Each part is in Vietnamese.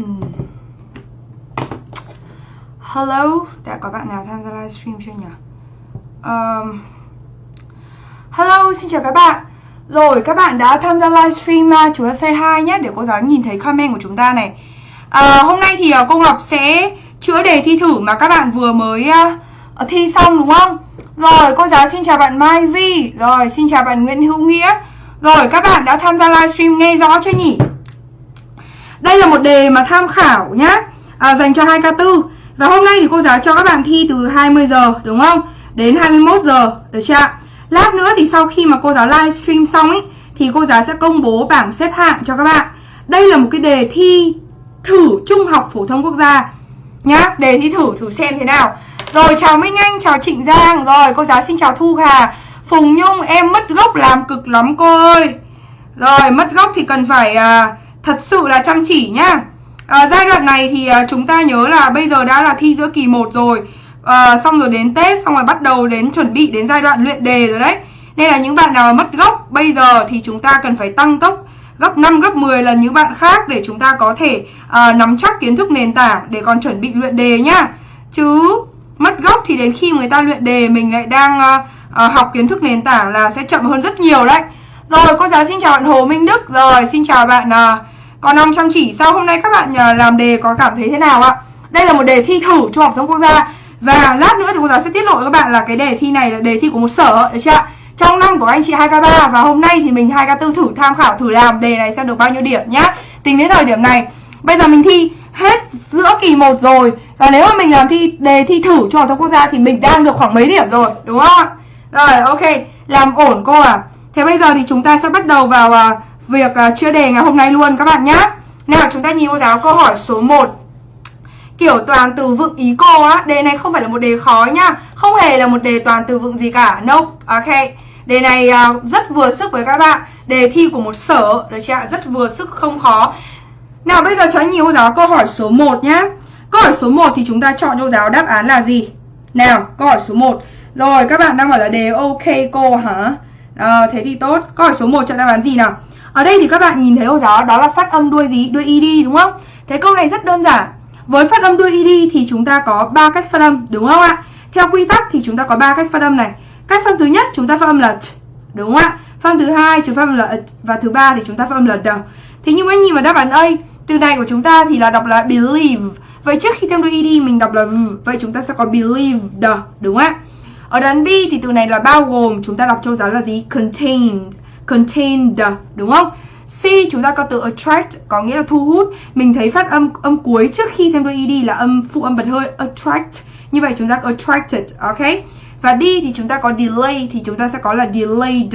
Ừ. Hello, đã có bạn nào tham gia livestream chưa nhỉ? Um, hello, xin chào các bạn Rồi, các bạn đã tham gia livestream uh, Chúng ta say hi nhé, để cô giáo nhìn thấy comment của chúng ta này uh, Hôm nay thì uh, cô Ngọc sẽ chữa đề thi thử mà các bạn vừa mới uh, thi xong đúng không? Rồi, cô giáo xin chào bạn Mai Vi Rồi, xin chào bạn Nguyễn Hữu Nghĩa Rồi, các bạn đã tham gia livestream nghe rõ chưa nhỉ? Đây là một đề mà tham khảo nhá. À, Dành cho 2K4 Và hôm nay thì cô giáo cho các bạn thi từ 20 giờ đúng không? Đến 21 giờ, được chưa ạ? Lát nữa thì sau khi mà cô giáo livestream xong ấy Thì cô giáo sẽ công bố bảng xếp hạng cho các bạn. Đây là một cái đề thi thử Trung học Phổ thông Quốc gia Nhá, đề thi thử thử xem thế nào. Rồi chào Minh Anh, chào Trịnh Giang. Rồi cô giáo xin chào Thu Hà. Phùng Nhung, em mất gốc làm cực lắm cô ơi. Rồi mất gốc thì cần phải à, thật sự là chăm chỉ nhá à, Giai đoạn này thì à, chúng ta nhớ là bây giờ đã là thi giữa kỳ 1 rồi à, Xong rồi đến Tết, xong rồi bắt đầu đến chuẩn bị đến giai đoạn luyện đề rồi đấy Nên là những bạn nào mất gốc bây giờ thì chúng ta cần phải tăng tốc gấp 5, gấp 10 lần những bạn khác để chúng ta có thể à, nắm chắc kiến thức nền tảng để còn chuẩn bị luyện đề nhá. Chứ mất gốc thì đến khi người ta luyện đề mình lại đang à, à, học kiến thức nền tảng là sẽ chậm hơn rất nhiều đấy. Rồi, cô giáo xin chào bạn Hồ Minh Đức. Rồi, xin chào bạn uh, còn năm chăm chỉ. Sau hôm nay các bạn à, làm đề có cảm thấy thế nào ạ? Đây là một đề thi thử trung học thông quốc gia và lát nữa thì cô giáo sẽ tiết lộ với các bạn là cái đề thi này là đề thi của một sở được chưa ạ? trong năm của anh chị 2K3 và hôm nay thì mình 2K4 thử tham khảo thử làm đề này xem được bao nhiêu điểm nhá. Tính đến thời điểm này, bây giờ mình thi hết giữa kỳ 1 rồi và nếu mà mình làm thi đề thi thử cho thông quốc gia thì mình đang được khoảng mấy điểm rồi, đúng không ạ? Rồi, ok, làm ổn cô à. Thế bây giờ thì chúng ta sẽ bắt đầu vào uh, việc uh, chia đề ngày hôm nay luôn các bạn nhá. Nào chúng ta nhìn cô giáo câu hỏi số 1 Kiểu toàn từ vựng ý cô á Đề này không phải là một đề khó nhá. Không hề là một đề toàn từ vựng gì cả. Nope, ok. Đề này uh, rất vừa sức với các bạn. Đề thi của một sở. Được chưa ạ? Rất vừa sức không khó. Nào bây giờ cho anh nhìn cô giáo câu hỏi số 1 nhá. Câu hỏi số 1 thì chúng ta chọn cho giáo đáp án là gì? Nào, câu hỏi số 1 Rồi, các bạn đang bảo là đề ok cô hả? À, thế thì tốt. Câu hỏi số 1 chọn đáp án gì nào? Ở đây thì các bạn nhìn thấy cô giáo đó là phát âm đuôi gì? Đuôi ed đúng không? Thế câu này rất đơn giản Với phát âm đuôi ed thì chúng ta có ba cách phát âm đúng không ạ? Theo quy tắc thì chúng ta có ba cách phát âm này Cách phát âm thứ nhất chúng ta phát âm là t, đúng không ạ? âm thứ hai chúng ta phát âm là t, và thứ ba thì chúng ta phát âm là d. thế nhưng mà nhìn vào đáp án A, từ này của chúng ta thì là đọc là believe. Vậy trước khi thêm đuôi ed mình đọc là v, vậy chúng ta sẽ có believe the, đúng không ạ? Ở đoạn B thì từ này là bao gồm, chúng ta đọc châu giáo là gì? Contained, contained, đúng không? C chúng ta có từ attract có nghĩa là thu hút. Mình thấy phát âm âm cuối trước khi thêm đuôi ed là âm phụ âm bật hơi attract. Như vậy chúng ta có attracted, ok? Và D thì chúng ta có delay thì chúng ta sẽ có là delayed.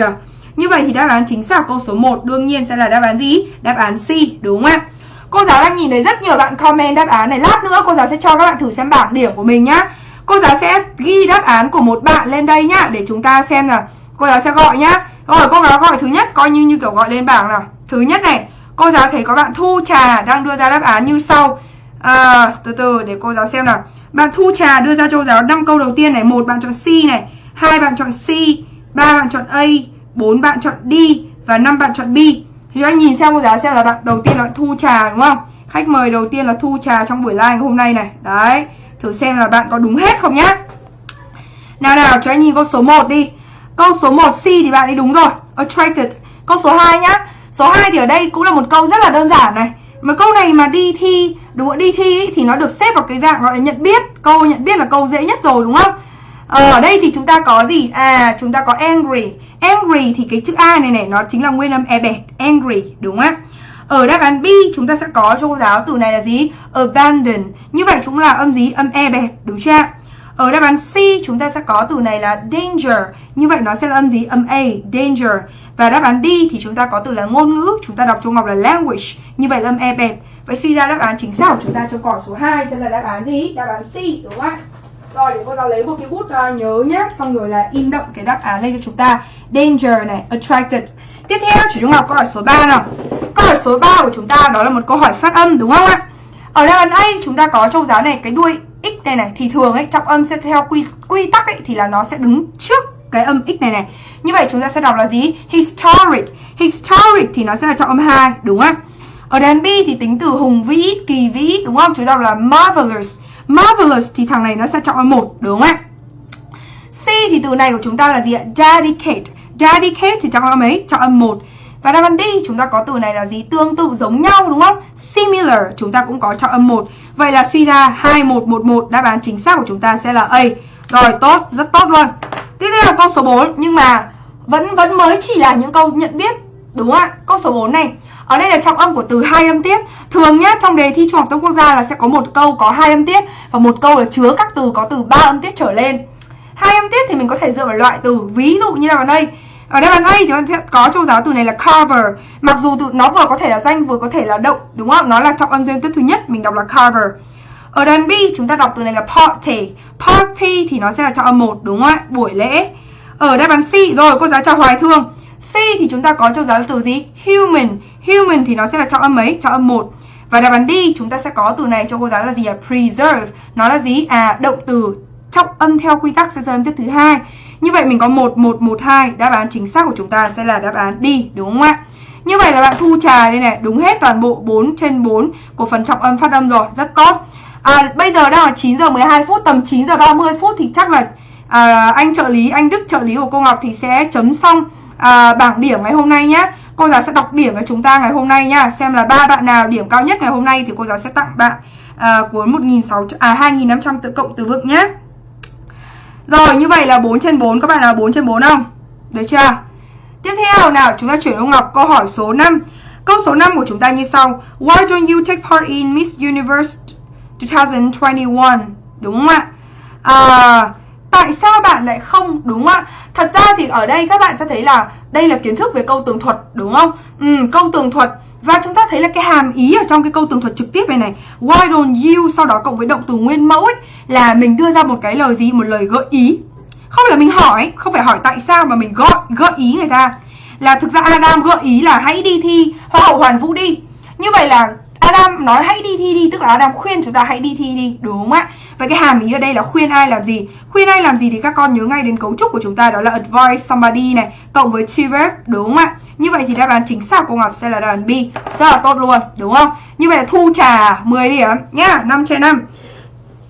Như vậy thì đáp án chính xác câu số 1 đương nhiên sẽ là đáp án gì? Đáp án C, đúng không ạ? Cô giáo đang nhìn thấy rất nhiều bạn comment đáp án này. Lát nữa cô giáo sẽ cho các bạn thử xem bảng điểm của mình nhá. Cô giáo sẽ ghi đáp án của một bạn lên đây nhá để chúng ta xem là cô giáo sẽ gọi nhá. Rồi cô giáo gọi thứ nhất coi như như kiểu gọi lên bảng nào. Thứ nhất này, cô giáo thấy có bạn Thu Trà đang đưa ra đáp án như sau. À, từ từ để cô giáo xem nào. Bạn Thu Trà đưa ra cho giáo 5 câu đầu tiên này, một bạn chọn C này, hai bạn chọn C, ba bạn chọn A, bốn bạn chọn D và năm bạn chọn B. Thì anh nhìn xem cô giáo xem là bạn đầu tiên là bạn Thu Trà đúng không? Khách mời đầu tiên là Thu Trà trong buổi live hôm nay này. Đấy, thử xem là bạn có đúng hết không nhá. Nào nào, cho anh nhìn con số 1 đi. Câu số 1 C thì bạn ấy đúng rồi, attracted. Câu số 2 nhá. Số 2 thì ở đây cũng là một câu rất là đơn giản này. Mà câu này mà đi thi đúng không? đi thi ý, thì nó được xếp vào cái dạng gọi là nhận biết câu nhận biết là câu dễ nhất rồi đúng không ờ, ở đây thì chúng ta có gì à chúng ta có angry angry thì cái chữ a này này nó chính là nguyên âm e bẹt angry đúng không ở đáp án B chúng ta sẽ có cho cô giáo từ này là gì? Abandon. Như vậy chúng là âm gì? Âm e bẹt, đúng chưa? Ở đáp án C chúng ta sẽ có từ này là danger. Như vậy nó sẽ là âm gì? Âm A, danger. Và đáp án D thì chúng ta có từ là ngôn ngữ, chúng ta đọc trong học là language. Như vậy là âm E bẹt. Vậy suy ra đáp án chính xác của chúng ta cho cỏ số 2 sẽ là đáp án gì? Đáp án C đúng không ạ? Rồi để cô giáo lấy một cái bút uh, nhớ nhé Xong rồi là in đậm cái đáp án lên cho chúng ta Danger này, attracted Tiếp theo chỉ chúng học câu hỏi số 3 nào Câu hỏi số 3 của chúng ta đó là một câu hỏi phát âm đúng không ạ? Ở đáp án A chúng ta có châu giáo này cái đuôi x này này thì thường ấy trọng âm sẽ theo quy quy tắc ấy thì là nó sẽ đứng trước cái âm x này này. Như vậy chúng ta sẽ đọc là gì? Historic. Historic thì nó sẽ là trọng âm 2 đúng không? Ở đàn B thì tính từ hùng vĩ, kỳ vĩ đúng không? Chúng ta đọc là marvelous. Marvelous thì thằng này nó sẽ trọng âm một đúng không ạ? C thì từ này của chúng ta là gì ạ? Dedicate. Dedicate thì trọng âm mấy? trọng âm 1. Và đáp án D chúng ta có từ này là gì? Tương tự giống nhau đúng không? Similar chúng ta cũng có cho âm 1. Vậy là suy ra 2111 đáp án chính xác của chúng ta sẽ là A. Rồi tốt, rất tốt luôn. Tiếp theo câu số 4 nhưng mà vẫn vẫn mới chỉ là những câu nhận biết đúng không ạ? Câu số 4 này ở đây là trọng âm của từ hai âm tiết thường nhá trong đề thi trung học thông quốc gia là sẽ có một câu có hai âm tiết và một câu là chứa các từ có từ ba âm tiết trở lên hai âm tiết thì mình có thể dựa vào loại từ ví dụ như là ở đây ở đây bàn A thì bạn sẽ có châu giáo từ này là cover. Mặc dù từ, nó vừa có thể là danh, vừa có thể là động, đúng không? Nó là trọng âm dương tiết thứ nhất, mình đọc là cover. Ở đàn B, chúng ta đọc từ này là party. Party thì nó sẽ là trọng âm một, đúng không ạ? Buổi lễ. Ở đáp án C, rồi, cô giáo chào hoài thương. C thì chúng ta có châu giáo từ gì? Human. Human thì nó sẽ là trọng âm mấy trọng âm một. Và đáp án D, chúng ta sẽ có từ này cho cô giáo là gì à preserve. Nó là gì? À động từ. Trọng âm theo quy tắc sẽ ra âm tiết thứ hai như vậy mình có 1112 đáp án chính xác của chúng ta sẽ là đáp án đi đúng không ạ? Như vậy là bạn thu trà đây này đúng hết toàn bộ 4 trên 4 của phần trọng âm phát âm rồi rất tốt. À, bây giờ đang là 9 giờ 12 phút tầm 9 giờ 30 phút thì chắc là à, anh trợ lý anh Đức trợ lý của cô Ngọc thì sẽ chấm xong à, bảng điểm ngày hôm nay nhé cô giáo sẽ đọc điểm với chúng ta ngày hôm nay nhá. Xem là ba bạn nào điểm cao nhất ngày hôm nay thì cô giáo sẽ tặng bạn à, cuốn 1.600 à 2.500 tự cộng từ vựng nhé rồi như vậy là 4 trên 4 các bạn nào 4 trên 4 không? Được chưa? Tiếp theo nào chúng ta chuyển ông Ngọc. Câu hỏi số 5 câu số 5 của chúng ta như sau. Why don't you take part in Miss Universe 2021 đúng không ạ? À, tại sao bạn lại không đúng không ạ? Thật ra thì ở đây các bạn sẽ thấy là đây là kiến thức về câu tường thuật đúng không? Ừ, câu tường thuật và chúng ta thấy là cái hàm ý ở trong cái câu tường thuật trực tiếp này này Why don't you sau đó cộng với động từ nguyên mẫu ấy Là mình đưa ra một cái lời gì, một lời gợi ý. Không phải là mình hỏi, không phải hỏi tại sao mà mình gọi gợi ý người ta. Là thực ra Adam gợi ý là hãy đi thi Hoa hậu Hoàn Vũ đi. Như vậy là Adam nói hãy đi thi đi Tức là Adam khuyên chúng ta hãy đi thi đi Đúng không ạ? Vậy cái hàm ý ở đây là khuyên ai làm gì? Khuyên ai làm gì thì các con nhớ ngay đến cấu trúc của chúng ta Đó là advise somebody này Cộng với to verb Đúng không ạ? Như vậy thì đáp án chính xác của Ngọc sẽ là đáp án B Rất là tốt luôn Đúng không? Như vậy là thu trà 10 điểm nhá 5 trên 5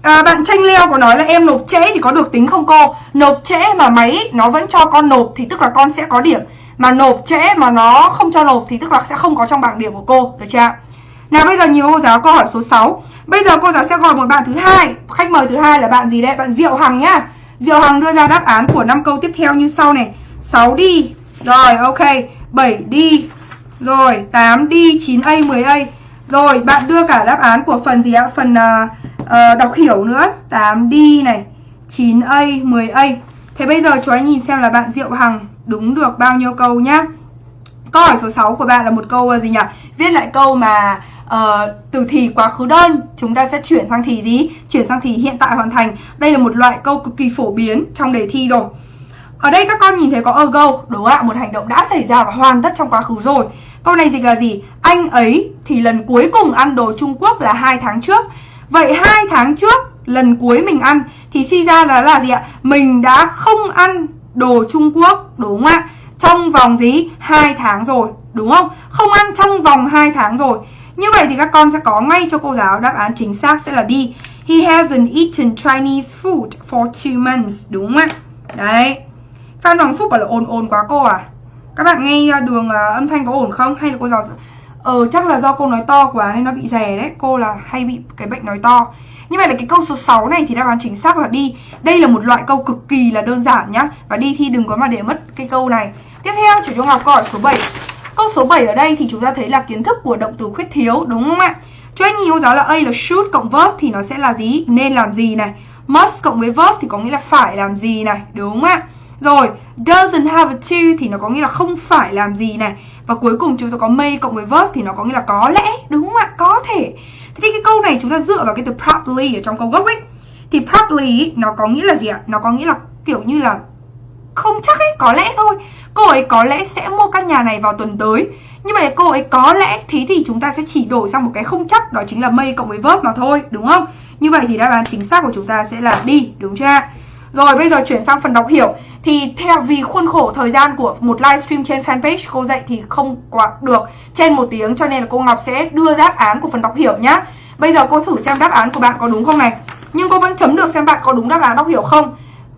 À, bạn tranh leo có nói là em nộp trễ thì có được tính không cô? Nộp trễ mà máy nó vẫn cho con nộp thì tức là con sẽ có điểm Mà nộp trễ mà nó không cho nộp thì tức là sẽ không có trong bảng điểm của cô Được chưa? Nào bây giờ nhiều cô giáo câu hỏi số 6 Bây giờ cô giáo sẽ gọi một bạn thứ hai. Khách mời thứ hai là bạn gì đấy? Bạn Diệu Hằng nhá. Diệu Hằng đưa ra đáp án của năm câu tiếp theo như sau này. 6 đi. Rồi ok. 7 đi. Rồi 8 đi. 9A 10A Rồi bạn đưa cả đáp án của phần gì ạ? Phần uh, uh, đọc hiểu nữa. 8 đi này. 9A 10A Thế bây giờ chú anh nhìn xem là bạn Diệu Hằng đúng được bao nhiêu câu nhá. Câu hỏi số 6 của bạn là một câu ờ, gì nhỉ? Viết lại câu mà uh, từ thì quá khứ đơn chúng ta sẽ chuyển sang thì gì? Chuyển sang thì hiện tại hoàn thành. Đây là một loại câu cực kỳ phổ biến trong đề thi rồi. Ở đây các con nhìn thấy có ago, đúng không ạ? Một hành động đã xảy ra và hoàn tất trong quá khứ rồi. Câu này dịch là gì? Anh ấy thì lần cuối cùng ăn đồ Trung Quốc là hai tháng trước. Vậy hai tháng trước lần cuối mình ăn thì suy ra là là gì ạ? Mình đã không ăn đồ Trung Quốc, đúng không ạ? Trong vòng gì? hai tháng rồi, đúng không? Không ăn trong vòng 2 tháng rồi. Như vậy thì các con sẽ có ngay cho cô giáo đáp án chính xác sẽ là B. He hasn't eaten Chinese food for two months, đúng không ạ? Đấy. Phan Hoàng Phúc bảo là ồn ồn quá cô à? Các bạn nghe à, đường à, âm thanh có ổn không? Hay là cô giáo... Ờ chắc là do cô nói to quá nên nó bị rè đấy Cô là hay bị cái bệnh nói to Như vậy là cái câu số 6 này thì đáp án chính xác là đi Đây là một loại câu cực kỳ là đơn giản nhá Và đi thi đừng có mà để mất cái câu này Tiếp theo chủ trung học câu hỏi số 7 Câu số 7 ở đây thì chúng ta thấy là kiến thức của động từ khuyết thiếu đúng không ạ? Cho anh nhìn cô giáo là A là should cộng verb thì nó sẽ là gì? Nên làm gì này? Must cộng với verb thì có nghĩa là phải làm gì này, đúng không ạ? Rồi, doesn't have a to thì nó có nghĩa là không phải làm gì này. Và cuối cùng chúng ta có may cộng với verb thì nó có nghĩa là có lẽ, đúng không ạ? Có thể. Thế thì cái câu này chúng ta dựa vào cái từ probably ở trong câu gốc ấy. Thì probably nó có nghĩa là gì ạ? Nó có nghĩa là kiểu như là không chắc ấy, có lẽ thôi. Cô ấy có lẽ sẽ mua căn nhà này vào tuần tới. Như vậy cô ấy có lẽ Thế thì chúng ta sẽ chỉ đổi sang một cái không chắc Đó chính là may cộng với verb mà thôi, đúng không? Như vậy thì đáp án chính xác của chúng ta sẽ là đi, đúng chưa? Rồi bây giờ chuyển sang phần đọc hiểu. Thì theo vì khuôn khổ thời gian của một livestream trên fanpage cô dạy thì không quá được trên một tiếng Cho nên là cô Ngọc sẽ đưa đáp án của phần đọc hiểu nhá. Bây giờ cô thử xem đáp án của bạn có đúng không này. Nhưng cô vẫn chấm được xem bạn có đúng đáp án đọc hiểu không.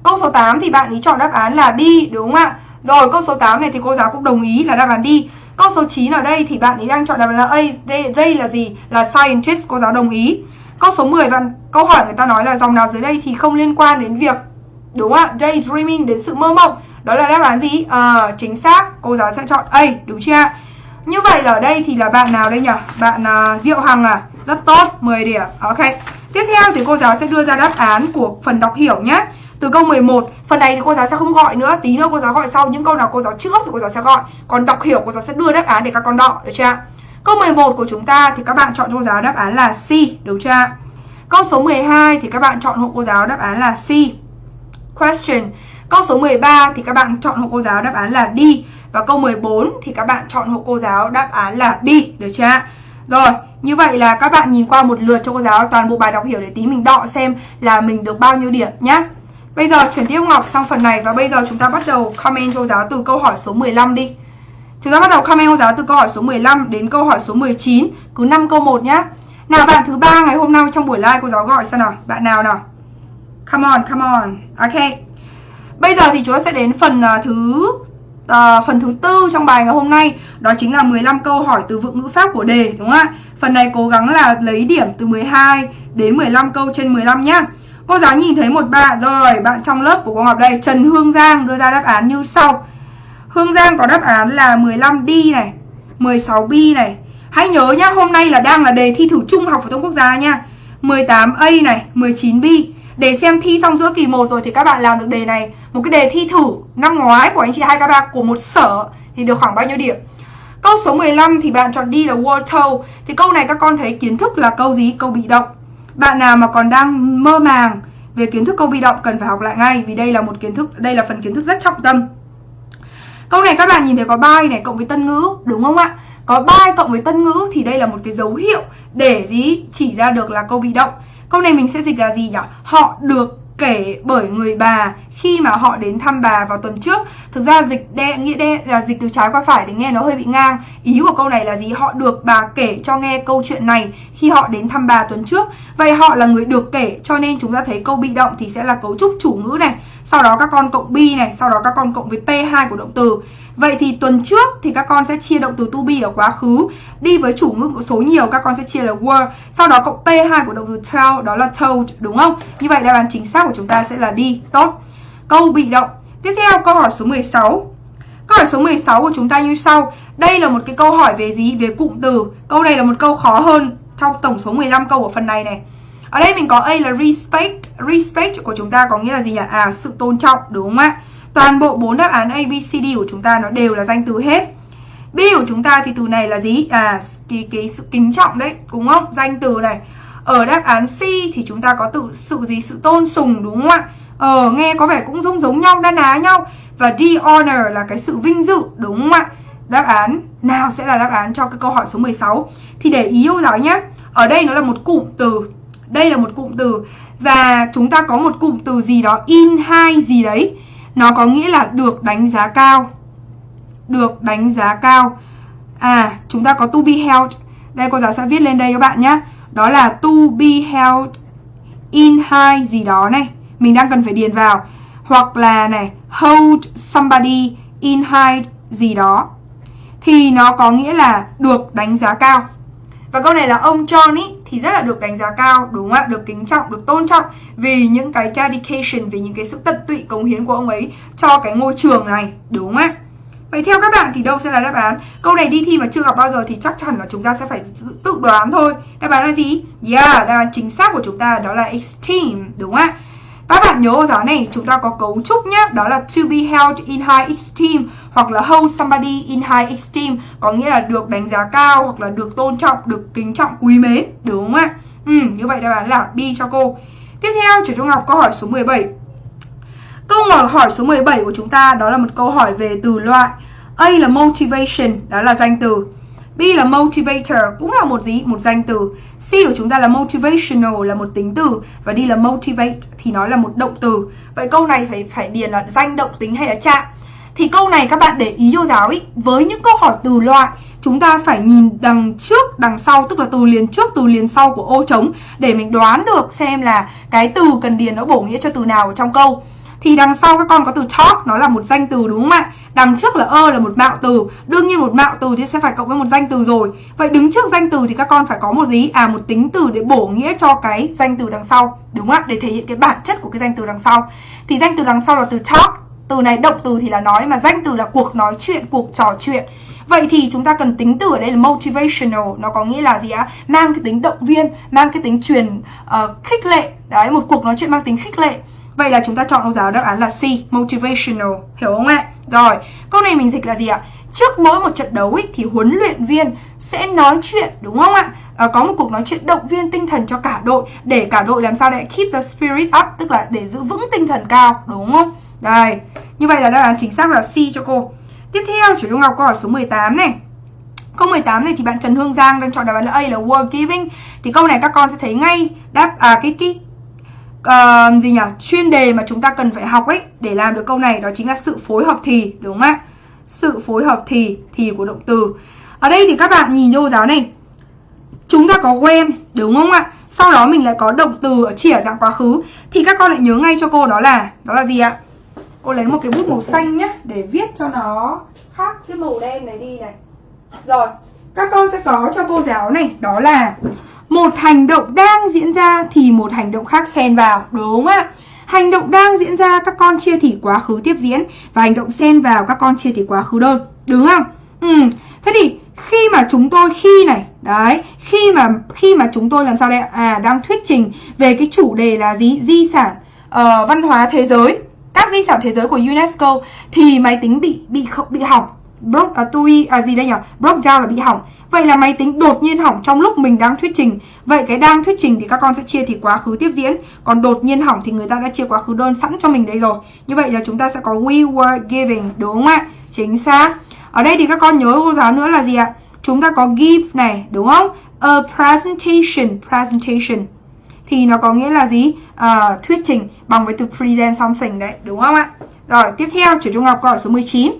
Câu số 8 thì bạn ý chọn đáp án là đi đúng không ạ Rồi câu số 8 này thì cô giáo cũng đồng ý là đáp án đi Câu số 9 ở đây thì bạn ý đang chọn đáp án là A đây, đây là gì? Là scientist cô giáo đồng ý Câu số 10 bạn câu hỏi người ta nói là dòng nào dưới đây thì không liên quan đến việc đúng không ạ? Daydreaming đến sự mơ mộng. Đó là đáp án gì? À, chính xác. Cô giáo sẽ chọn A, đúng chưa ạ? Như vậy là ở đây thì là bạn nào đây nhỉ? Bạn uh, Diệu Hằng à? Rất tốt, 10 điểm. Ok. Tiếp theo thì cô giáo sẽ đưa ra đáp án của phần đọc hiểu nhé. Từ câu 11, phần này thì cô giáo sẽ không gọi nữa, tí nữa cô giáo gọi sau những câu nào cô giáo trước thì cô giáo sẽ gọi. Còn đọc hiểu cô giáo sẽ đưa đáp án để các con đọ, được chưa? Câu 11 của chúng ta thì các bạn chọn cho cô giáo đáp án là C, đúng chưa? Câu số 12 thì các bạn chọn hộ cô giáo đáp án là C. Question. Câu số 13 thì các bạn chọn hộ cô giáo đáp án là D. Và câu 14 thì các bạn chọn hộ cô giáo đáp án là B. Được chưa Rồi, như vậy là các bạn nhìn qua một lượt cho cô giáo toàn bộ bài đọc hiểu để tí mình đọ xem là mình được bao nhiêu điểm nhé. Bây giờ chuyển tiếp Ngọc sang phần này và bây giờ chúng ta bắt đầu comment cho cô giáo từ câu hỏi số 15 đi. Chúng ta bắt đầu comment cô giáo từ câu hỏi số 15 đến câu hỏi số 19, cứ 5 câu 1 nhá. Nào bạn thứ ba ngày hôm nay trong buổi live cô giáo gọi xem nào, bạn nào nào? Come on, come on. Ok. Bây giờ thì chúng ta sẽ đến phần uh, thứ uh, phần thứ tư trong bài ngày hôm nay, đó chính là 15 câu hỏi từ vựng ngữ pháp của đề đúng không ạ? Phần này cố gắng là lấy điểm từ 12 đến 15 câu trên 15 nhá. Cô giáo nhìn thấy một bạn rồi, bạn trong lớp của cô Ngọc đây, Trần Hương Giang đưa ra đáp án như sau. Hương Giang có đáp án là 15 D này, 16 B này, Hãy nhớ nhá, hôm nay là đang là đề thi thử trung học phổ thông quốc gia nha. 18A này, 19B Để xem thi xong giữa kỳ 1 rồi thì các bạn làm được đề này. Một cái đề thi thử năm ngoái của anh chị hai k ba của một sở Thì được khoảng bao nhiêu điểm? Câu số 15 thì bạn chọn đi là water Thì câu này các con thấy kiến thức là câu gì? Câu bị động. Bạn nào mà còn đang mơ màng về kiến thức câu bị động cần phải học lại ngay Vì đây là một kiến thức, đây là phần kiến thức rất trọng tâm Câu này các bạn nhìn thấy có by này cộng với tân ngữ đúng không ạ? Có by cộng với tân ngữ thì đây là một cái dấu hiệu để gì chỉ ra được là câu bị động. Câu này mình sẽ dịch là gì nhỉ? Họ được kể bởi người bà khi mà họ đến thăm bà vào tuần trước, thực ra dịch đe, nghĩa đe là dịch từ trái qua phải thì nghe nó hơi bị ngang. Ý của câu này là gì? Họ được bà kể cho nghe câu chuyện này khi họ đến thăm bà tuần trước. Vậy họ là người được kể, cho nên chúng ta thấy câu bị động thì sẽ là cấu trúc chủ ngữ này, sau đó các con cộng be này, sau đó các con cộng với p2 của động từ. Vậy thì tuần trước thì các con sẽ chia động từ to be ở quá khứ, Đi với chủ ngữ số nhiều các con sẽ chia là were, Sau đó cộng P2 của động từ tell, đó là told, đúng không? Như vậy đáp án chính xác của chúng ta sẽ là đi, Tốt. Câu bị động Tiếp theo câu hỏi số 16 Câu hỏi số 16 của chúng ta như sau Đây là một cái câu hỏi về gì? Về cụm từ Câu này là một câu khó hơn trong tổng số 15 câu của phần này này ở đây mình có A là respect Respect của chúng ta có nghĩa là gì nhỉ? À sự tôn trọng đúng không ạ? Toàn bộ bốn đáp án A, B, C, D của chúng ta nó đều là danh từ hết. B của chúng ta thì từ này là gì? À, cái, cái sự kính trọng đấy, đúng không? Danh từ này. Ở đáp án C thì chúng ta có tự sự gì? Sự tôn sùng đúng không ạ? Ờ, nghe có vẻ cũng giống giống nhau, đa ná nhau. Và the honor là cái sự vinh dự, đúng không ạ? Đáp án nào sẽ là đáp án cho cái câu hỏi số 16? Thì để ý yêu giáo nhé. Ở đây nó là một cụm từ. Đây là một cụm từ. Và chúng ta có một cụm từ gì đó in hai gì đấy nó có nghĩa là được đánh giá cao Được đánh giá cao À chúng ta có to be held Đây cô giáo sẽ viết lên đây các bạn nhé Đó là to be held in high gì đó này mình đang cần phải điền vào Hoặc là này hold somebody in high gì đó Thì nó có nghĩa là được đánh giá cao và câu này là ông John ý thì rất là được đánh giá cao, đúng không ạ? Được kính trọng, được tôn trọng vì những cái dedication, vì những cái sự tận tụy cống hiến của ông ấy cho cái ngôi trường này, đúng không ạ? Vậy theo các bạn thì đâu sẽ là đáp án? Câu này đi thi mà chưa gặp bao giờ thì chắc chắn là chúng ta sẽ phải tự đoán thôi. Đáp án là gì? Yeah, đáp án chính xác của chúng ta đó là esteem, đúng không ạ? Các bạn nhớ ở giáo này chúng ta có cấu trúc nhé Đó là to be held in high esteem Hoặc là hold somebody in high esteem Có nghĩa là được đánh giá cao Hoặc là được tôn trọng, được kính trọng, quý mến Đúng không ạ? Ừ, như vậy đáp án là B cho cô. Tiếp theo Trẻ Trung học câu hỏi số 17 Câu hỏi số 17 của chúng ta Đó là một câu hỏi về từ loại. A là motivation Đó là danh từ. B là motivator cũng là một gì? Một danh từ. C của chúng ta là motivational là một tính từ và D là motivate thì nó là một động từ. Vậy câu này phải phải điền là danh động tính hay là trạng? Thì câu này các bạn để ý vô giáo ý, với những câu hỏi từ loại chúng ta phải nhìn đằng trước, đằng sau tức là từ liền trước, từ liền sau của ô trống để mình đoán được xem là cái từ cần điền nó bổ nghĩa cho từ nào ở trong câu thì đằng sau các con có từ talk nó là một danh từ đúng không ạ? Đằng trước là ơ là một mạo từ. Đương nhiên một mạo từ thì sẽ phải cộng với một danh từ rồi. Vậy đứng trước danh từ thì các con phải có một gì? À một tính từ để bổ nghĩa cho cái danh từ đằng sau đúng không ạ? Để thể hiện cái bản chất của cái danh từ đằng sau. Thì danh từ đằng sau là từ talk từ này động từ thì là nói mà danh từ là cuộc nói chuyện cuộc trò chuyện. Vậy thì chúng ta cần tính từ ở đây là motivational. Nó có nghĩa là gì ạ? Mang cái tính động viên Mang cái tính truyền uh, khích lệ. Đấy, một cuộc nói chuyện mang tính khích lệ. Vậy là chúng ta chọn câu giáo đáp án là C, motivational, hiểu không ạ? Rồi, câu này mình dịch là gì ạ? Trước mỗi một trận đấu ý, thì huấn luyện viên sẽ nói chuyện, đúng không ạ? À, có một cuộc nói chuyện động viên tinh thần cho cả đội để cả đội làm sao để keep the spirit up, tức là để giữ vững tinh thần cao, đúng không? Đây, như vậy là đáp án chính xác là C cho cô. Tiếp theo, chủ trung học câu hỏi số 18 này. Câu 18 này thì bạn Trần Hương Giang đang chọn đáp án là A là word giving. Thì câu này các con sẽ thấy ngay đáp à cái cái uh, gì nhỉ? Chuyên đề mà chúng ta cần phải học ấy để làm được câu này đó chính là sự phối hợp thì đúng không ạ? Sự phối hợp thì thì của động từ. Ở đây thì các bạn nhìn vô giáo này. Chúng ta có quen đúng không ạ? Sau đó mình lại có động từ ở chỉ ở dạng quá khứ. Thì các con lại nhớ ngay cho cô đó là đó là gì ạ? Cô lấy một cái bút màu xanh nhé để viết cho nó khác cái màu đen này đi này. Rồi các con sẽ có cho cô giáo này đó là một hành động đang diễn ra thì một hành động khác xen vào đúng không ạ? Hành động đang diễn ra các con chia thì quá khứ tiếp diễn và hành động xen vào các con chia thì quá khứ đơn đúng không? Ừ thế thì khi mà chúng tôi khi này đấy khi mà khi mà chúng tôi làm sao đây à đang thuyết trình về cái chủ đề là gì? Di sản uh, văn hóa thế giới. Các di sản thế giới của UNESCO thì máy tính bị bị bị hỏng broke à, tui à gì đây nhỉ broke down là bị hỏng. Vậy là máy tính đột nhiên hỏng trong lúc mình đang thuyết trình. Vậy cái đang thuyết trình thì các con sẽ chia thì quá khứ tiếp diễn. Còn đột nhiên hỏng thì người ta đã chia quá khứ đơn sẵn cho mình đây rồi. Như vậy là chúng ta sẽ có we were giving đúng không ạ? Chính xác. Ở đây thì các con nhớ cô giáo nữa là gì ạ? Chúng ta có give này đúng không? A presentation presentation. Thì nó có nghĩa là gì? À, thuyết trình bằng với từ present something đấy đúng không ạ? Rồi tiếp theo trường trung học câu hỏi số 19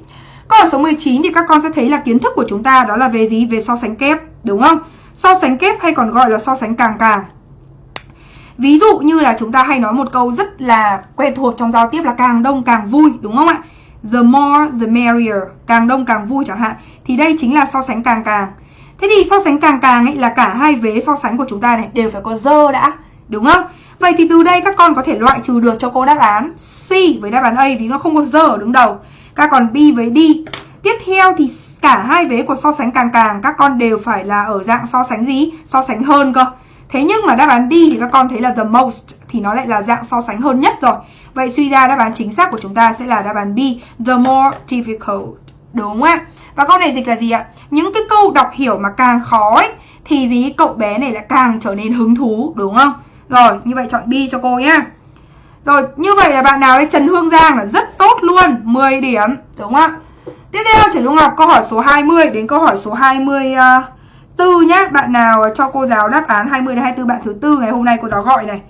Câu hỏi số 19 thì các con sẽ thấy là kiến thức của chúng ta đó là về gì? Về so sánh kép, đúng không? So sánh kép hay còn gọi là so sánh càng càng. Ví dụ như là chúng ta hay nói một câu rất là quen thuộc trong giao tiếp là càng đông càng vui, đúng không ạ? The more the merrier, càng đông càng vui chẳng hạn. Thì đây chính là so sánh càng càng. Thế thì so sánh càng càng ấy là cả hai vế so sánh của chúng ta này đều phải có dơ đã, đúng không? Vậy thì từ đây các con có thể loại trừ được cho cô đáp án C với đáp án A vì nó không có dơ ở đứng đầu. Các con bi với đi Tiếp theo thì cả hai vế của so sánh càng càng các con đều phải là ở dạng so sánh gì? So sánh hơn cơ. Thế nhưng mà đáp án đi thì các con thấy là the most thì nó lại là dạng so sánh hơn nhất rồi. Vậy suy ra đáp án chính xác của chúng ta sẽ là đáp án B, the more difficult. Đúng không ạ? Và câu này dịch là gì ạ? Những cái câu đọc hiểu mà càng khó ấy, thì gì cậu bé này lại càng trở nên hứng thú, đúng không? Rồi, như vậy chọn B cho cô nhá. Rồi, như vậy là bạn nào đấy Trần Hương Giang là rất tốt luôn 10 điểm, đúng không ạ? Tiếp theo chuyển trung học câu hỏi số 20 đến câu hỏi số 24 ờ, nhé Bạn nào ờ, cho cô giáo đáp án 20 đến 24 bạn thứ tư ngày hôm nay cô giáo gọi này.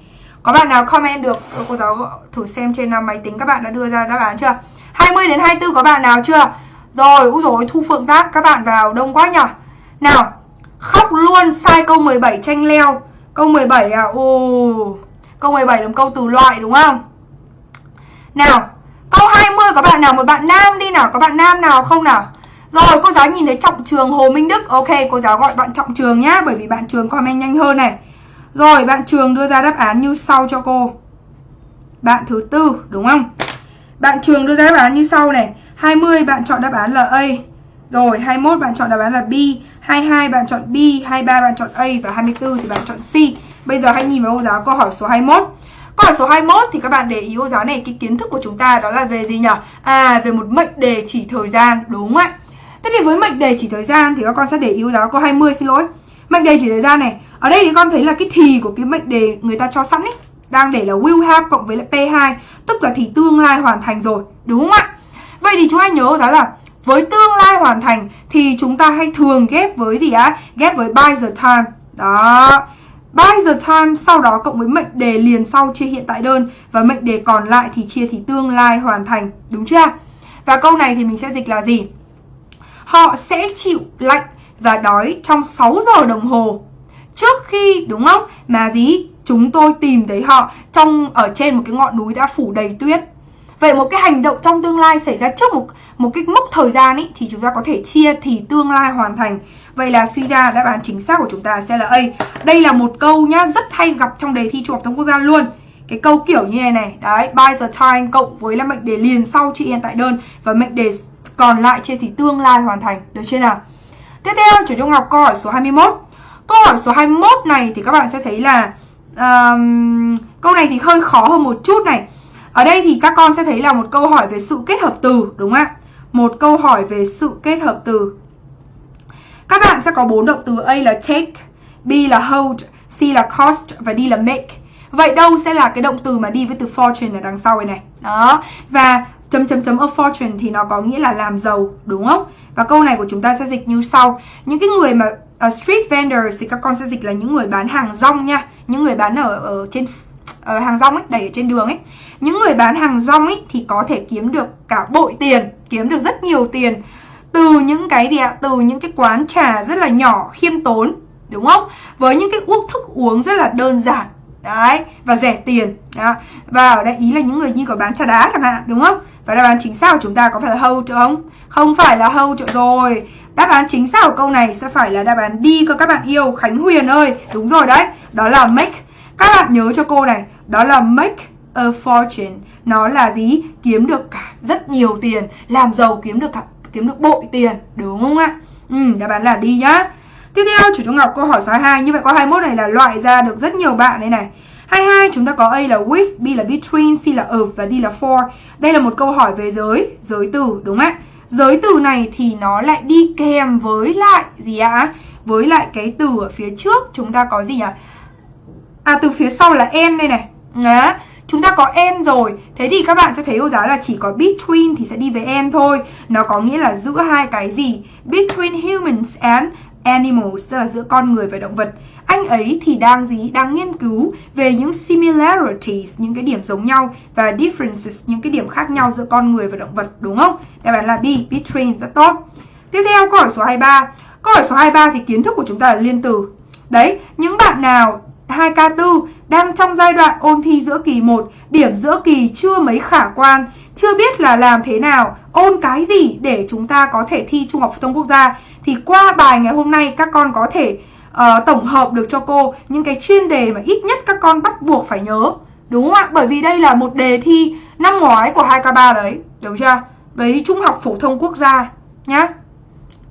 Có bạn nào comment được ờ, cô giáo thử xem trên máy tính các bạn đã đưa ra đáp án chưa? 20 đến 24 có bạn nào chưa? Rồi, úi dồi Thu Phượng Tác các bạn vào đông quá nhỉ Nào, khóc luôn sai câu 17 tranh leo. Câu 17 à, ồ. Câu 17 là một câu từ loại đúng không? Nào, câu 20 có bạn nào một bạn nam đi nào, có bạn nam nào không nào? Rồi, cô giáo nhìn thấy Trọng Trường Hồ Minh Đức. Ok, cô giáo gọi bạn Trọng Trường nhá, bởi vì bạn Trường comment nhanh hơn này. Rồi, bạn Trường đưa ra đáp án như sau cho cô. Bạn thứ tư, đúng không? Bạn Trường đưa ra đáp án như sau này. 20 bạn chọn đáp án là A. Rồi, 21 bạn chọn đáp án là B, 22 bạn chọn B, 23 bạn chọn A và 24 thì bạn chọn C. Bây giờ hãy nhìn vào cô giáo câu hỏi số 21 Câu hỏi số 21 thì các bạn để ý cô giáo này, Cái kiến thức của chúng ta đó là về gì nhỉ? À về một mệnh đề chỉ thời gian, Đúng không ạ? Thế thì với mệnh đề chỉ thời gian thì các con sẽ để ý cô giáo câu 20 xin lỗi Mệnh đề chỉ thời gian này, Ở đây thì con thấy là cái thì của cái mệnh đề người ta cho sẵn ấy, Đang để là will have cộng với lại P2 Tức là thì tương lai hoàn thành rồi, Đúng không ạ? Vậy thì chúng ta nhớ giáo là với tương lai hoàn thành thì chúng ta hay thường ghép với gì á? Ghép với by the time. Đó. By the time sau đó cộng với mệnh đề liền sau chia hiện tại đơn và mệnh đề còn lại thì chia thì tương lai hoàn thành, đúng chưa? Và câu này thì mình sẽ dịch là gì? Họ sẽ chịu lạnh và đói trong 6 giờ đồng hồ trước khi đúng không? Mà gì? Chúng tôi tìm thấy họ trong ở trên một cái ngọn núi đã phủ đầy tuyết. Vậy một cái hành động trong tương lai xảy ra trước một một cái mốc thời gian ấy thì chúng ta có thể chia thì tương lai hoàn thành. Vậy là suy ra đáp án chính xác của chúng ta sẽ là A. Đây là một câu nhá rất hay gặp trong đề thi trung học thông quốc gia luôn. Cái câu kiểu như này này, đấy, by the time cộng với là mệnh đề liền sau chị hiện tại đơn và mệnh đề còn lại chia thì tương lai hoàn thành, được chưa nào? Tiếp theo, chủ trung học câu hỏi số 21. Câu hỏi số 21 này thì các bạn sẽ thấy là um, câu này thì hơi khó hơn một chút này. Ở đây thì các con sẽ thấy là một câu hỏi về sự kết hợp từ, đúng không ạ? Một câu hỏi về sự kết hợp từ. Các bạn sẽ có bốn động từ A là take, B là hold, C là cost và D là make. Vậy đâu sẽ là cái động từ mà đi với từ fortune ở đằng sau này này. Đó. Và chấm chấm chấm of fortune thì nó có nghĩa là làm giàu, đúng không? Và câu này của chúng ta sẽ dịch như sau. Những cái người mà uh, street vendors thì các con sẽ dịch là những người bán hàng rong nha. Những người bán ở ở trên uh, hàng rong ấy, đẩy ở trên đường ấy. Những người bán hàng rong ấy thì có thể kiếm được cả bội tiền, kiếm được rất nhiều tiền từ những cái gì ạ? Từ những cái quán trà rất là nhỏ, khiêm tốn, đúng không? Với những cái uống thức uống rất là đơn giản Đấy, và rẻ tiền đó. Và ở đây ý là những người như có bán trà đá chẳng hạn, đúng không? Và đáp án chính xác của chúng ta có phải là hâu không? Không phải là hâu rồi Đáp án chính xác của câu này sẽ phải là đáp án đi cơ các bạn yêu Khánh Huyền ơi Đúng rồi đấy, đó là make các bạn nhớ cho cô này, đó là make a fortune Nó là gì? Kiếm được cả rất nhiều tiền Làm giàu kiếm được cả kiếm được bội tiền Đúng không ạ? Ừ, đáp án là đi nhá Tiếp theo chủ trung học câu hỏi số 22 Như vậy câu 21 này là loại ra được rất nhiều bạn đây này 22 chúng ta có A là with, B là between, C là of và D là for Đây là một câu hỏi về giới, giới từ đúng không ạ? Giới từ này thì nó lại đi kèm với lại gì ạ? Với lại cái từ ở phía trước chúng ta có gì ạ? À từ phía sau là n đây này. Đó. Chúng ta có n rồi. Thế thì các bạn sẽ thấy cô giáo là chỉ có between thì sẽ đi với n thôi. Nó có nghĩa là giữa hai cái gì? Between humans and animals Tức là giữa con người và động vật. Anh ấy thì đang gì? Đang nghiên cứu về những similarities Những cái điểm giống nhau Và differences Những cái điểm khác nhau giữa con người và động vật Đúng không? Đáp án là B Between rất tốt. Tiếp theo câu hỏi số 23 Câu hỏi số 23 thì kiến thức của chúng ta là liên từ. Đấy, những bạn nào 2K4 đang trong giai đoạn ôn thi giữa kỳ 1, điểm giữa kỳ chưa mấy khả quan, chưa biết là làm thế nào, ôn cái gì để chúng ta có thể thi Trung học phổ thông quốc gia thì qua bài ngày hôm nay các con có thể uh, tổng hợp được cho cô những cái chuyên đề mà ít nhất các con bắt buộc phải nhớ. Đúng không ạ? Bởi vì đây là một đề thi năm ngoái của 2K3 đấy, đúng chưa? đấy Trung học phổ thông quốc gia nhá.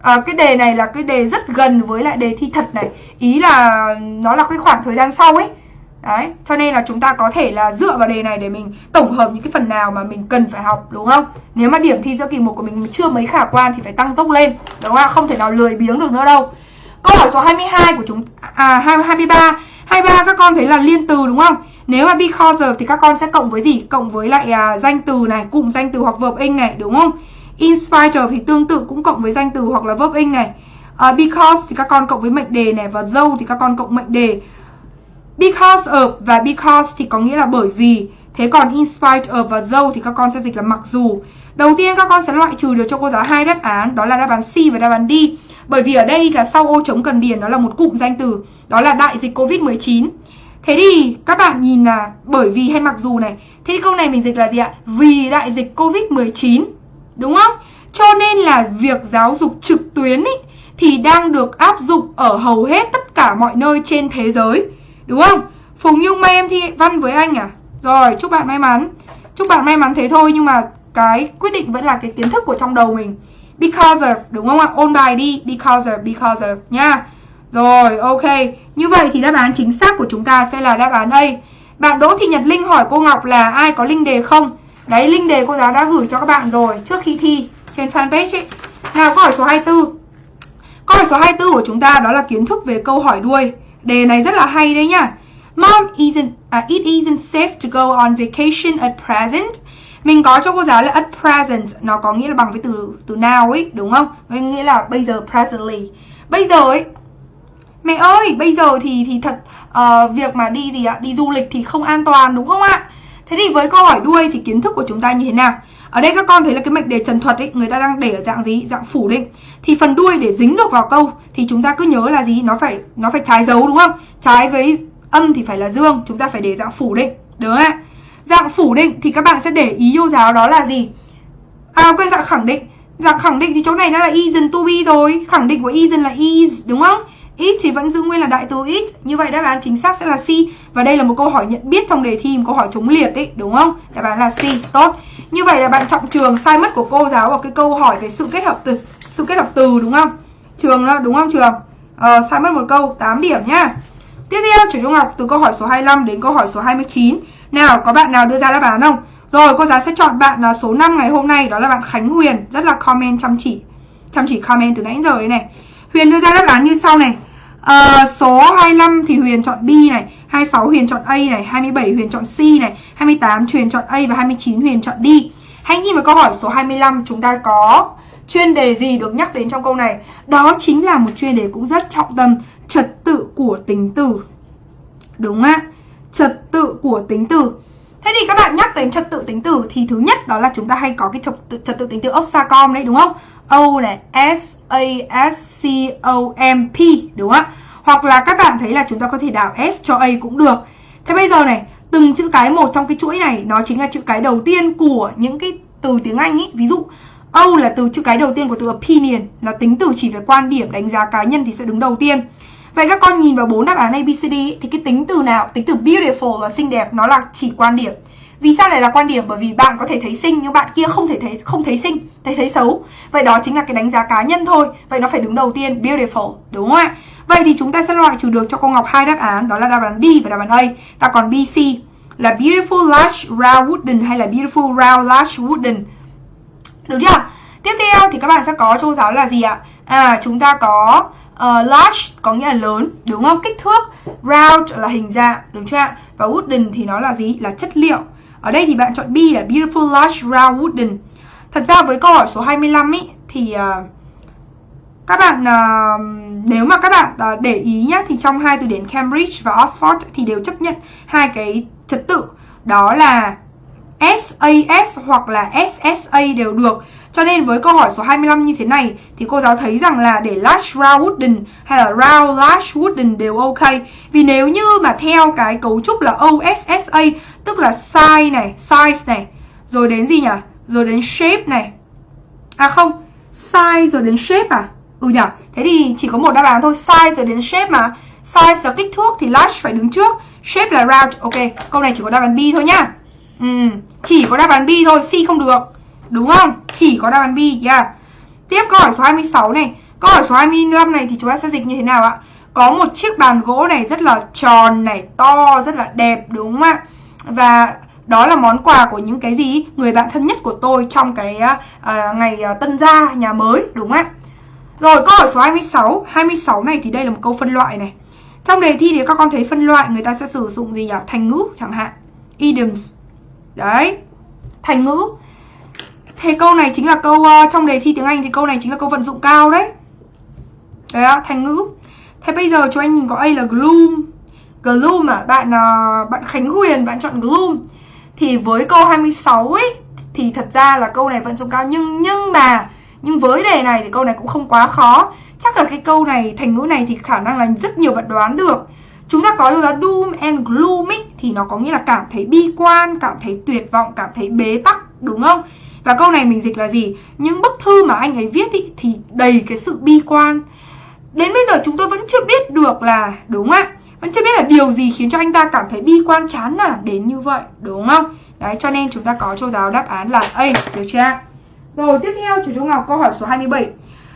À, cái đề này là cái đề rất gần với lại đề thi thật này Ý là nó là cái khoảng thời gian sau ấy Đấy, cho nên là chúng ta có thể là dựa vào đề này để mình tổng hợp những cái phần nào mà mình cần phải học đúng không? Nếu mà điểm thi giữa kỳ một của mình chưa mấy khả quan thì phải tăng tốc lên đúng không? Không thể nào lười biếng được nữa đâu. Câu hỏi số 22 của chúng à 23, 23 các con thấy là liên từ đúng không? Nếu mà because of thì các con sẽ cộng với gì? Cộng với lại à, danh từ này, cụm danh từ hoặc verb in này đúng không? In spite of thì tương tự cũng cộng với danh từ hoặc là verb in này. Uh, because thì các con cộng với mệnh đề này và though thì các con cộng mệnh đề. Because of và because thì có nghĩa là bởi vì. Thế còn in spite of và though thì các con sẽ dịch là mặc dù. Đầu tiên các con sẽ loại trừ được cho cô giáo hai đáp án Đó là đáp án C và đáp án D. Bởi vì ở đây là sau ô trống cần điền Đó là một cụm danh từ Đó là đại dịch Covid-19 Thế thì các bạn nhìn là bởi vì hay mặc dù này. Thế thì câu này mình dịch là gì ạ? Vì đại dịch Covid-19 Đúng không? Cho nên là việc giáo dục trực tuyến ý, thì đang được áp dụng ở hầu hết tất cả mọi nơi trên thế giới Đúng không? Phùng Nhung may em thi văn với anh à? Rồi, chúc bạn may mắn Chúc bạn may mắn thế thôi nhưng mà cái quyết định vẫn là cái kiến thức của trong đầu mình Because of, đúng không ạ? Ôn bài đi Because of, because of nha Rồi, ok Như vậy thì đáp án chính xác của chúng ta sẽ là đáp án đây. Bạn Đỗ Thị Nhật Linh hỏi cô Ngọc là ai có linh đề không? Đấy, link đề cô giáo đã gửi cho các bạn rồi Trước khi thi trên fanpage ấy. Nào, câu hỏi số 24 Câu hỏi số 24 của chúng ta đó là kiến thức về câu hỏi đuôi. Đề này rất là hay đấy nhá. Mom isn't uh, it isn't safe to go on vacation at present. mình có cho cô giáo là at present nó có nghĩa là bằng với từ từ now ấy đúng không? Nghĩa là bây giờ presently. Bây giờ ấy mẹ ơi bây giờ thì thì thật uh, việc mà đi gì ạ? Đi du lịch thì không an toàn đúng không ạ? Thế thì với câu hỏi đuôi thì kiến thức của chúng ta như thế nào? Ở đây các con thấy là cái mệnh đề trần thuật ấy, người ta đang để ở dạng gì? Dạng phủ định. Thì phần đuôi để dính được vào câu thì chúng ta cứ nhớ là gì? Nó phải nó phải trái dấu đúng không? Trái với âm thì phải là dương, chúng ta phải để dạng phủ định. Đúng không ạ? Dạng phủ định thì các bạn sẽ để ý vô giáo đó là gì? À quên, dạng khẳng định. Dạng khẳng định thì chỗ này nó là isn't to be rồi. Khẳng định của isn't là is đúng không? Ít thì vẫn giữ nguyên là đại từ ít. Như vậy đáp án chính xác sẽ là C. Và đây là một câu hỏi nhận biết trong đề thi Một câu hỏi chống liệt ấy đúng không? Đáp án là C. Tốt. Như vậy là bạn trọng trường sai mất của cô giáo Vào cái câu hỏi về sự kết hợp từ Sự kết hợp từ đúng không? Trường đó đúng không trường? Ờ, Sai mất một câu 8 điểm nhá. Tiếp theo chủ trung học từ câu hỏi số 25 đến câu hỏi số 29 Nào có bạn nào đưa ra đáp án không? Rồi cô giáo sẽ chọn bạn là số 5 ngày hôm nay Đó là bạn Khánh Huyền. Rất là comment chăm chỉ Chăm chỉ comment từ nãy giờ đấy này. Huyền đưa ra đáp án như sau này à, Số 25 thì Huyền chọn B này 26 Huyền chọn A này 27 Huyền chọn C này 28 Huyền chọn A và 29 Huyền chọn D. Hãy nhìn vào câu hỏi số 25 Chúng ta có chuyên đề gì được nhắc đến trong câu này? Đó chính là một chuyên đề cũng rất trọng tâm Trật tự của tính từ. Đúng ạ Trật tự của tính từ. Thế thì các bạn nhắc đến trật tự tính từ thì thứ nhất đó là chúng ta hay có cái trật tự, trật tự tính từ Oxacom đấy đúng không? O này, S A S C O M P đúng không ạ? Hoặc là các bạn thấy là chúng ta có thể đảo S cho A cũng được. Thế bây giờ này, từng chữ cái một trong cái chuỗi này nó chính là chữ cái đầu tiên của những cái từ tiếng Anh ấy. Ví dụ O là từ chữ cái đầu tiên của từ opinion là tính từ chỉ về quan điểm đánh giá cá nhân thì sẽ đứng đầu tiên. Vậy các con nhìn vào bốn đáp án ABCD thì cái tính từ nào? Tính từ beautiful là xinh đẹp nó là chỉ quan điểm. Vì sao lại là quan điểm? Bởi vì bạn có thể thấy xinh nhưng bạn kia không thể thấy không thấy xinh, thấy thấy xấu. Vậy đó chính là cái đánh giá cá nhân thôi. Vậy nó phải đứng đầu tiên beautiful, đúng không ạ? Vậy thì chúng ta sẽ loại trừ được cho cô Ngọc hai đáp án, đó là đáp án D và đáp án A. Ta còn BC là beautiful large round wooden hay là beautiful round large wooden. Được chưa? Tiếp theo thì các bạn sẽ có cho giáo là gì ạ? À chúng ta có ờ, uh, large có nghĩa là lớn đúng không kích thước round là hình dạng đúng chưa ạ và wooden thì nó là gì là chất liệu ở đây thì bạn chọn B là beautiful large round wooden. Thật ra với câu hỏi số 25 ý thì uh, các bạn uh, nếu mà các bạn uh, để ý nhá thì trong hai từ điển Cambridge và Oxford thì đều chấp nhận hai cái trật tự. Đó là SAS hoặc là SSA đều được cho nên với câu hỏi số 25 như thế này thì cô giáo thấy rằng là để large round wooden hay là round large wooden đều ok. Vì nếu như mà theo cái cấu trúc là OSSA tức là size này, size này, rồi đến gì nhỉ? Rồi đến shape này. À không, size rồi đến shape à? Ừ nhỉ? Thế thì chỉ có một đáp án thôi, size rồi đến shape mà. Size là kích thước thì large phải đứng trước, shape là round. Ok, câu này chỉ có đáp án B thôi nhá. Ừ, chỉ có đáp án B thôi, C không được. Đúng không? Chỉ có đáp án B yeah. Tiếp câu hỏi số 26 này Câu hỏi số 25 này thì chúng ta sẽ dịch như thế nào ạ? Có một chiếc bàn gỗ này rất là tròn này, to, rất là đẹp đúng không ạ? Và đó là món quà của những cái gì? Người bạn thân nhất của tôi trong cái uh, ngày uh, tân gia nhà mới đúng không ạ? Rồi câu hỏi số 26 26 này thì đây là một câu phân loại này Trong đề thi thì các con thấy phân loại người ta sẽ sử dụng gì nhỉ? Thành ngữ chẳng hạn Idioms Đấy Thành ngữ Thế câu này chính là câu uh, trong đề thi tiếng Anh thì câu này chính là câu vận dụng cao đấy. Đấy ạ, thành ngữ. Thế bây giờ cho anh nhìn có A là gloom. Gloom à, bạn uh, bạn Khánh Huyền bạn chọn gloom. Thì với câu 26 ấy thì thật ra là câu này vận dụng cao nhưng nhưng mà nhưng với đề này thì câu này cũng không quá khó. Chắc là cái câu này thành ngữ này thì khả năng là rất nhiều bạn đoán được. Chúng ta có là doom and gloom ấy, thì nó có nghĩa là cảm thấy bi quan, cảm thấy tuyệt vọng, cảm thấy bế tắc đúng không? Và câu này mình dịch là gì? Những bức thư mà anh ấy viết ý, thì đầy cái sự bi quan Đến bây giờ chúng tôi vẫn chưa biết được là Đúng ạ Vẫn chưa biết là điều gì khiến cho anh ta cảm thấy bi quan chán nản đến như vậy Đúng không? Đấy cho nên chúng ta có cho giáo đáp án là A Được chưa Rồi tiếp theo chú Trung Ngọc câu hỏi số 27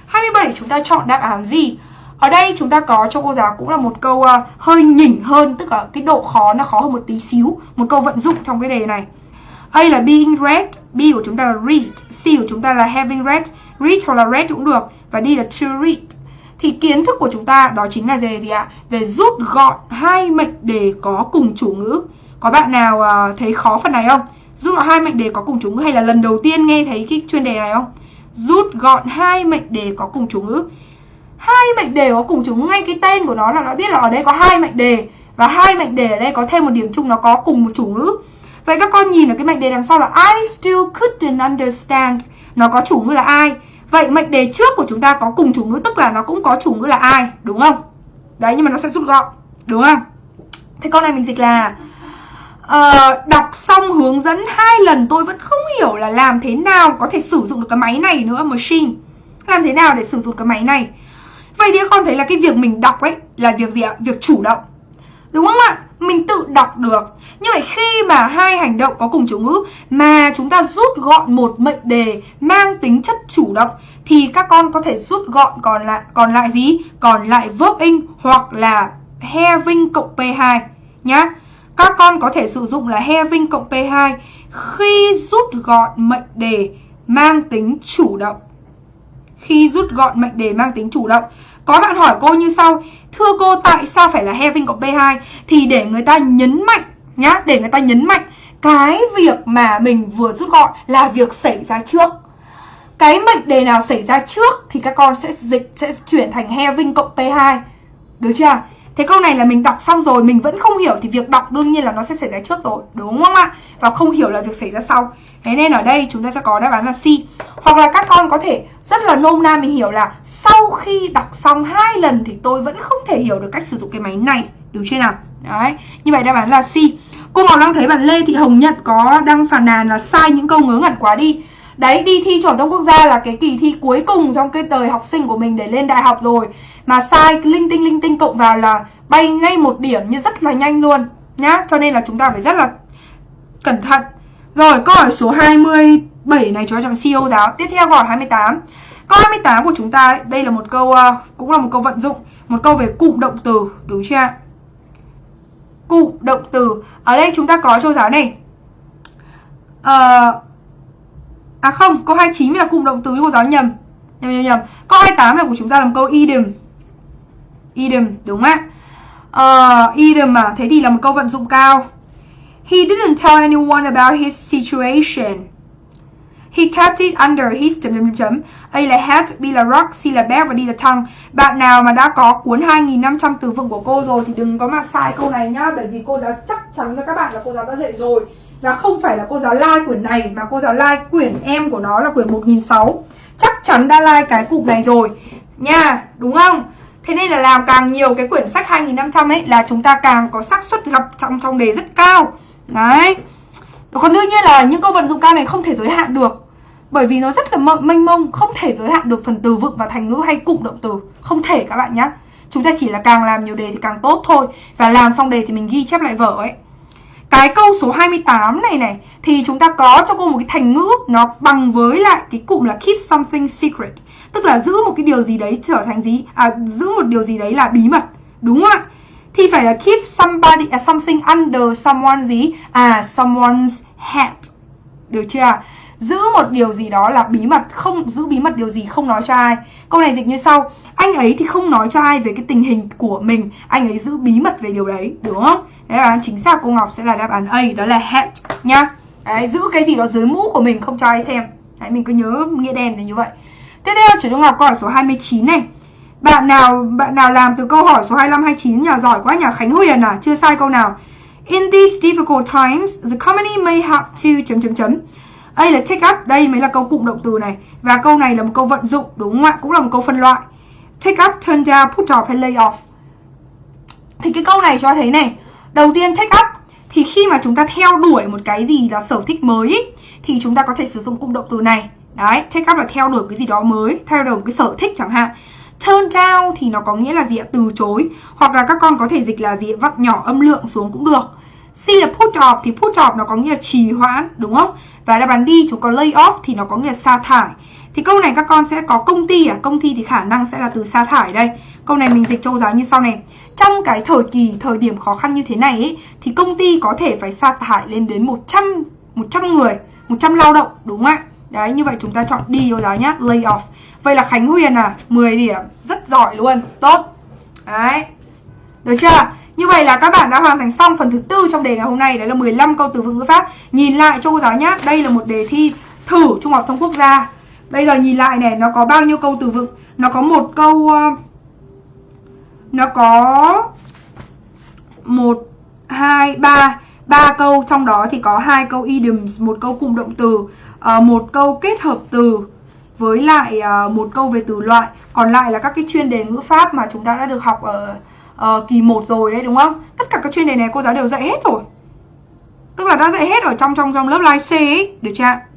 27 chúng ta chọn đáp án gì? Ở đây chúng ta có cho cô giáo cũng là một câu uh, hơi nhỉnh hơn Tức là cái độ khó nó khó hơn một tí xíu Một câu vận dụng trong cái đề này A là being read, B của chúng ta là read, C của chúng ta là having read, read hoặc là read cũng được và D là to read. Thì kiến thức của chúng ta đó chính là về gì ạ? Về rút gọn hai mệnh đề có cùng chủ ngữ. Có bạn nào uh, thấy khó phần này không? Rút gọn hai mệnh đề có cùng chủ ngữ hay là lần đầu tiên nghe thấy cái chuyên đề này không? Rút gọn hai mệnh đề có cùng chủ ngữ. Hai mệnh đề có cùng chủ ngữ ngay cái tên của nó là nó biết là ở đây có hai mệnh đề và hai mệnh đề ở đây có thêm một điểm chung nó có cùng một chủ ngữ. Vậy các con nhìn ở cái mệnh đề đằng sau là I still couldn't understand. Nó có chủ ngữ là ai? Vậy mệnh đề trước của chúng ta có cùng chủ ngữ tức là nó cũng có chủ ngữ là ai, đúng không? Đấy nhưng mà nó sẽ rút gọn, đúng không? Thế con này mình dịch là uh, đọc xong hướng dẫn hai lần tôi vẫn không hiểu là làm thế nào có thể sử dụng được cái máy này nữa machine làm thế nào để sử dụng cái máy này vậy thì con thấy là cái việc mình đọc ấy là việc gì ạ việc chủ động đúng không ạ mình tự đọc được như vậy khi mà hai hành động có cùng chủ ngữ mà chúng ta rút gọn một mệnh đề mang tính chất chủ động thì các con có thể rút gọn còn lại còn lại gì còn lại verb in hoặc là having cộng p2 nhá các con có thể sử dụng là having cộng P2 khi rút gọn mệnh đề mang tính chủ động. Khi rút gọn mệnh đề mang tính chủ động. Có bạn hỏi cô như sau, thưa cô tại sao phải là having cộng P2? Thì để người ta nhấn mạnh nhá, để người ta nhấn mạnh cái việc mà mình vừa rút gọn là việc xảy ra trước. Cái mệnh đề nào xảy ra trước thì các con sẽ dịch sẽ chuyển thành having cộng P2. Được chưa? Thế câu này là mình đọc xong rồi mình vẫn không hiểu thì việc đọc đương nhiên là nó sẽ xảy ra trước rồi, đúng không ạ? Và không hiểu là việc xảy ra sau. Thế nên ở đây chúng ta sẽ có đáp án là C. Hoặc là các con có thể rất là nôm na mình hiểu là sau khi đọc xong hai lần thì tôi vẫn không thể hiểu được cách sử dụng cái máy này, đúng chưa nào? Đấy, như vậy đáp án là C. Cô Ngọc đang thấy bạn Lê Thị Hồng Nhật có đăng phản nàn là sai những câu ngớ ngẩn quá đi. Đấy, đi thi chuẩn thông quốc gia là cái kỳ thi cuối cùng trong cái đời học sinh của mình để lên đại học rồi. Mà sai linh tinh linh tinh cộng vào là bay ngay một điểm như rất là nhanh luôn nhá. Cho nên là chúng ta phải rất là cẩn thận. Rồi câu hỏi số 27 này cho chọn CEO giáo. Tiếp theo câu hỏi 28 câu 28 của chúng ta đây là một câu uh, cũng là một câu vận dụng một câu về cụm động từ đúng chưa cụm động từ. Ở đây chúng ta có cho giáo này. Uh, à không câu 29 là cụm động từ cô giáo nhầm nhầm nhầm nhầm câu 28 là của chúng ta làm câu idiom idiom đúng không ạ ờ, uh, idiom mà thế thì là một câu vận dụng cao he didn't tell anyone about his situation He kept it under his chấm chấm chấm. A là hat, B là rock, C là bag và D là tongue. Bạn nào mà đã có cuốn 2.500 từ vựng của cô rồi thì đừng có mà sai câu này nhá. Bởi vì cô giáo chắc chắn cho các bạn là cô giáo đã dạy rồi. Và không phải là cô giáo like quyển này mà cô giáo like quyển em của nó là quyển 1006. Chắc chắn đã like cái cụm này rồi. Nha, đúng không? Thế nên là làm càng nhiều cái quyển sách 2500 ấy là chúng ta càng có xác suất gặp trong trong đề rất cao. Đấy. Còn đương nhiên là những câu vận dụng cao này không thể giới hạn được. Bởi vì nó rất là mênh mông, không thể giới hạn được phần từ vựng và thành ngữ hay cụm động từ. Không thể các bạn nhé. Chúng ta chỉ là càng làm nhiều đề thì càng tốt thôi. Và làm xong đề thì mình ghi chép lại vở ấy. Cái câu số 28 này này thì chúng ta có cho cô một cái thành ngữ nó bằng với lại cái cụm là keep something secret. Tức là giữ một cái điều gì đấy trở thành gì? À giữ một điều gì đấy là bí mật đúng không ạ? Thì phải là keep somebody uh, something under someone gì? À someone's hat được chưa giữ một điều gì đó là bí mật không giữ bí mật điều gì không nói cho ai. Câu này dịch như sau. Anh ấy thì không nói cho ai về cái tình hình của mình. Anh ấy giữ bí mật về điều đấy đúng không? Đáp án chính xác cô ngọc sẽ là đáp án a đó là head nhá đấy, giữ cái gì đó dưới mũ của mình không cho ai xem đấy mình cứ nhớ nghĩa đen là như vậy Tiếp theo Trần Ngọc câu hỏi số 29 này. Bạn nào bạn nào làm từ câu hỏi số 25 29 nhà giỏi quá nhà Khánh Huyền à, chưa sai câu nào. In these difficult times, the company may have to chấm chấm chấm. A là take up, đây mới là câu cụm động từ này và câu này là một câu vận dụng đúng không ạ? Cũng là một câu phân loại. Take up, turn down, put off hay lay off. Thì cái câu này cho thấy này, đầu tiên check up thì khi mà chúng ta theo đuổi một cái gì là sở thích mới ý, thì chúng ta có thể sử dụng cụm động từ này Đấy, check up là theo đuổi cái gì đó mới, theo đuổi một cái sở thích chẳng hạn. Turn down thì nó có nghĩa là gì ạ? Từ chối. Hoặc là các con có thể dịch là gì? Vặn nhỏ âm lượng xuống cũng được. C là put off thì put off nó có nghĩa là trì hoãn, đúng không? Và đáp án đi chúng có lay off thì nó có nghĩa là sa thải. Thì câu này các con sẽ có công ty à? Công ty thì khả năng sẽ là từ sa thải đây. Câu này mình dịch châu giáo như sau này. Trong cái thời kỳ, thời điểm khó khăn như thế này ấy, thì công ty có thể phải sa thải lên đến 100 100 người, 100 lao động, đúng không ạ? Đấy, như vậy chúng ta chọn đi cô giáo nhá, lay off. Vậy là Khánh Huyền à, 10 điểm, rất giỏi luôn, tốt. Đấy. Được chưa? Như vậy là các bạn đã hoàn thành xong phần thứ tư trong đề ngày hôm nay Đấy là 15 câu từ vựng ngữ pháp Nhìn lại cho cô giáo nhá Đây là một đề thi thử Trung học thông quốc gia Bây giờ nhìn lại này Nó có bao nhiêu câu từ vựng? Nó có một câu ờ, Nó có một hai ba. Ba câu trong đó thì có hai câu idioms một câu cụm động từ ờ, một câu kết hợp từ với lại ờ, một câu về từ loại. Còn lại là các cái chuyên đề ngữ pháp mà chúng ta đã được học ở uh, kỳ 1 rồi đấy đúng không? Tất cả các chuyên đề này cô giáo đều dạy hết rồi. Tức là đã dạy hết ở trong trong trong lớp live C ấy được chưa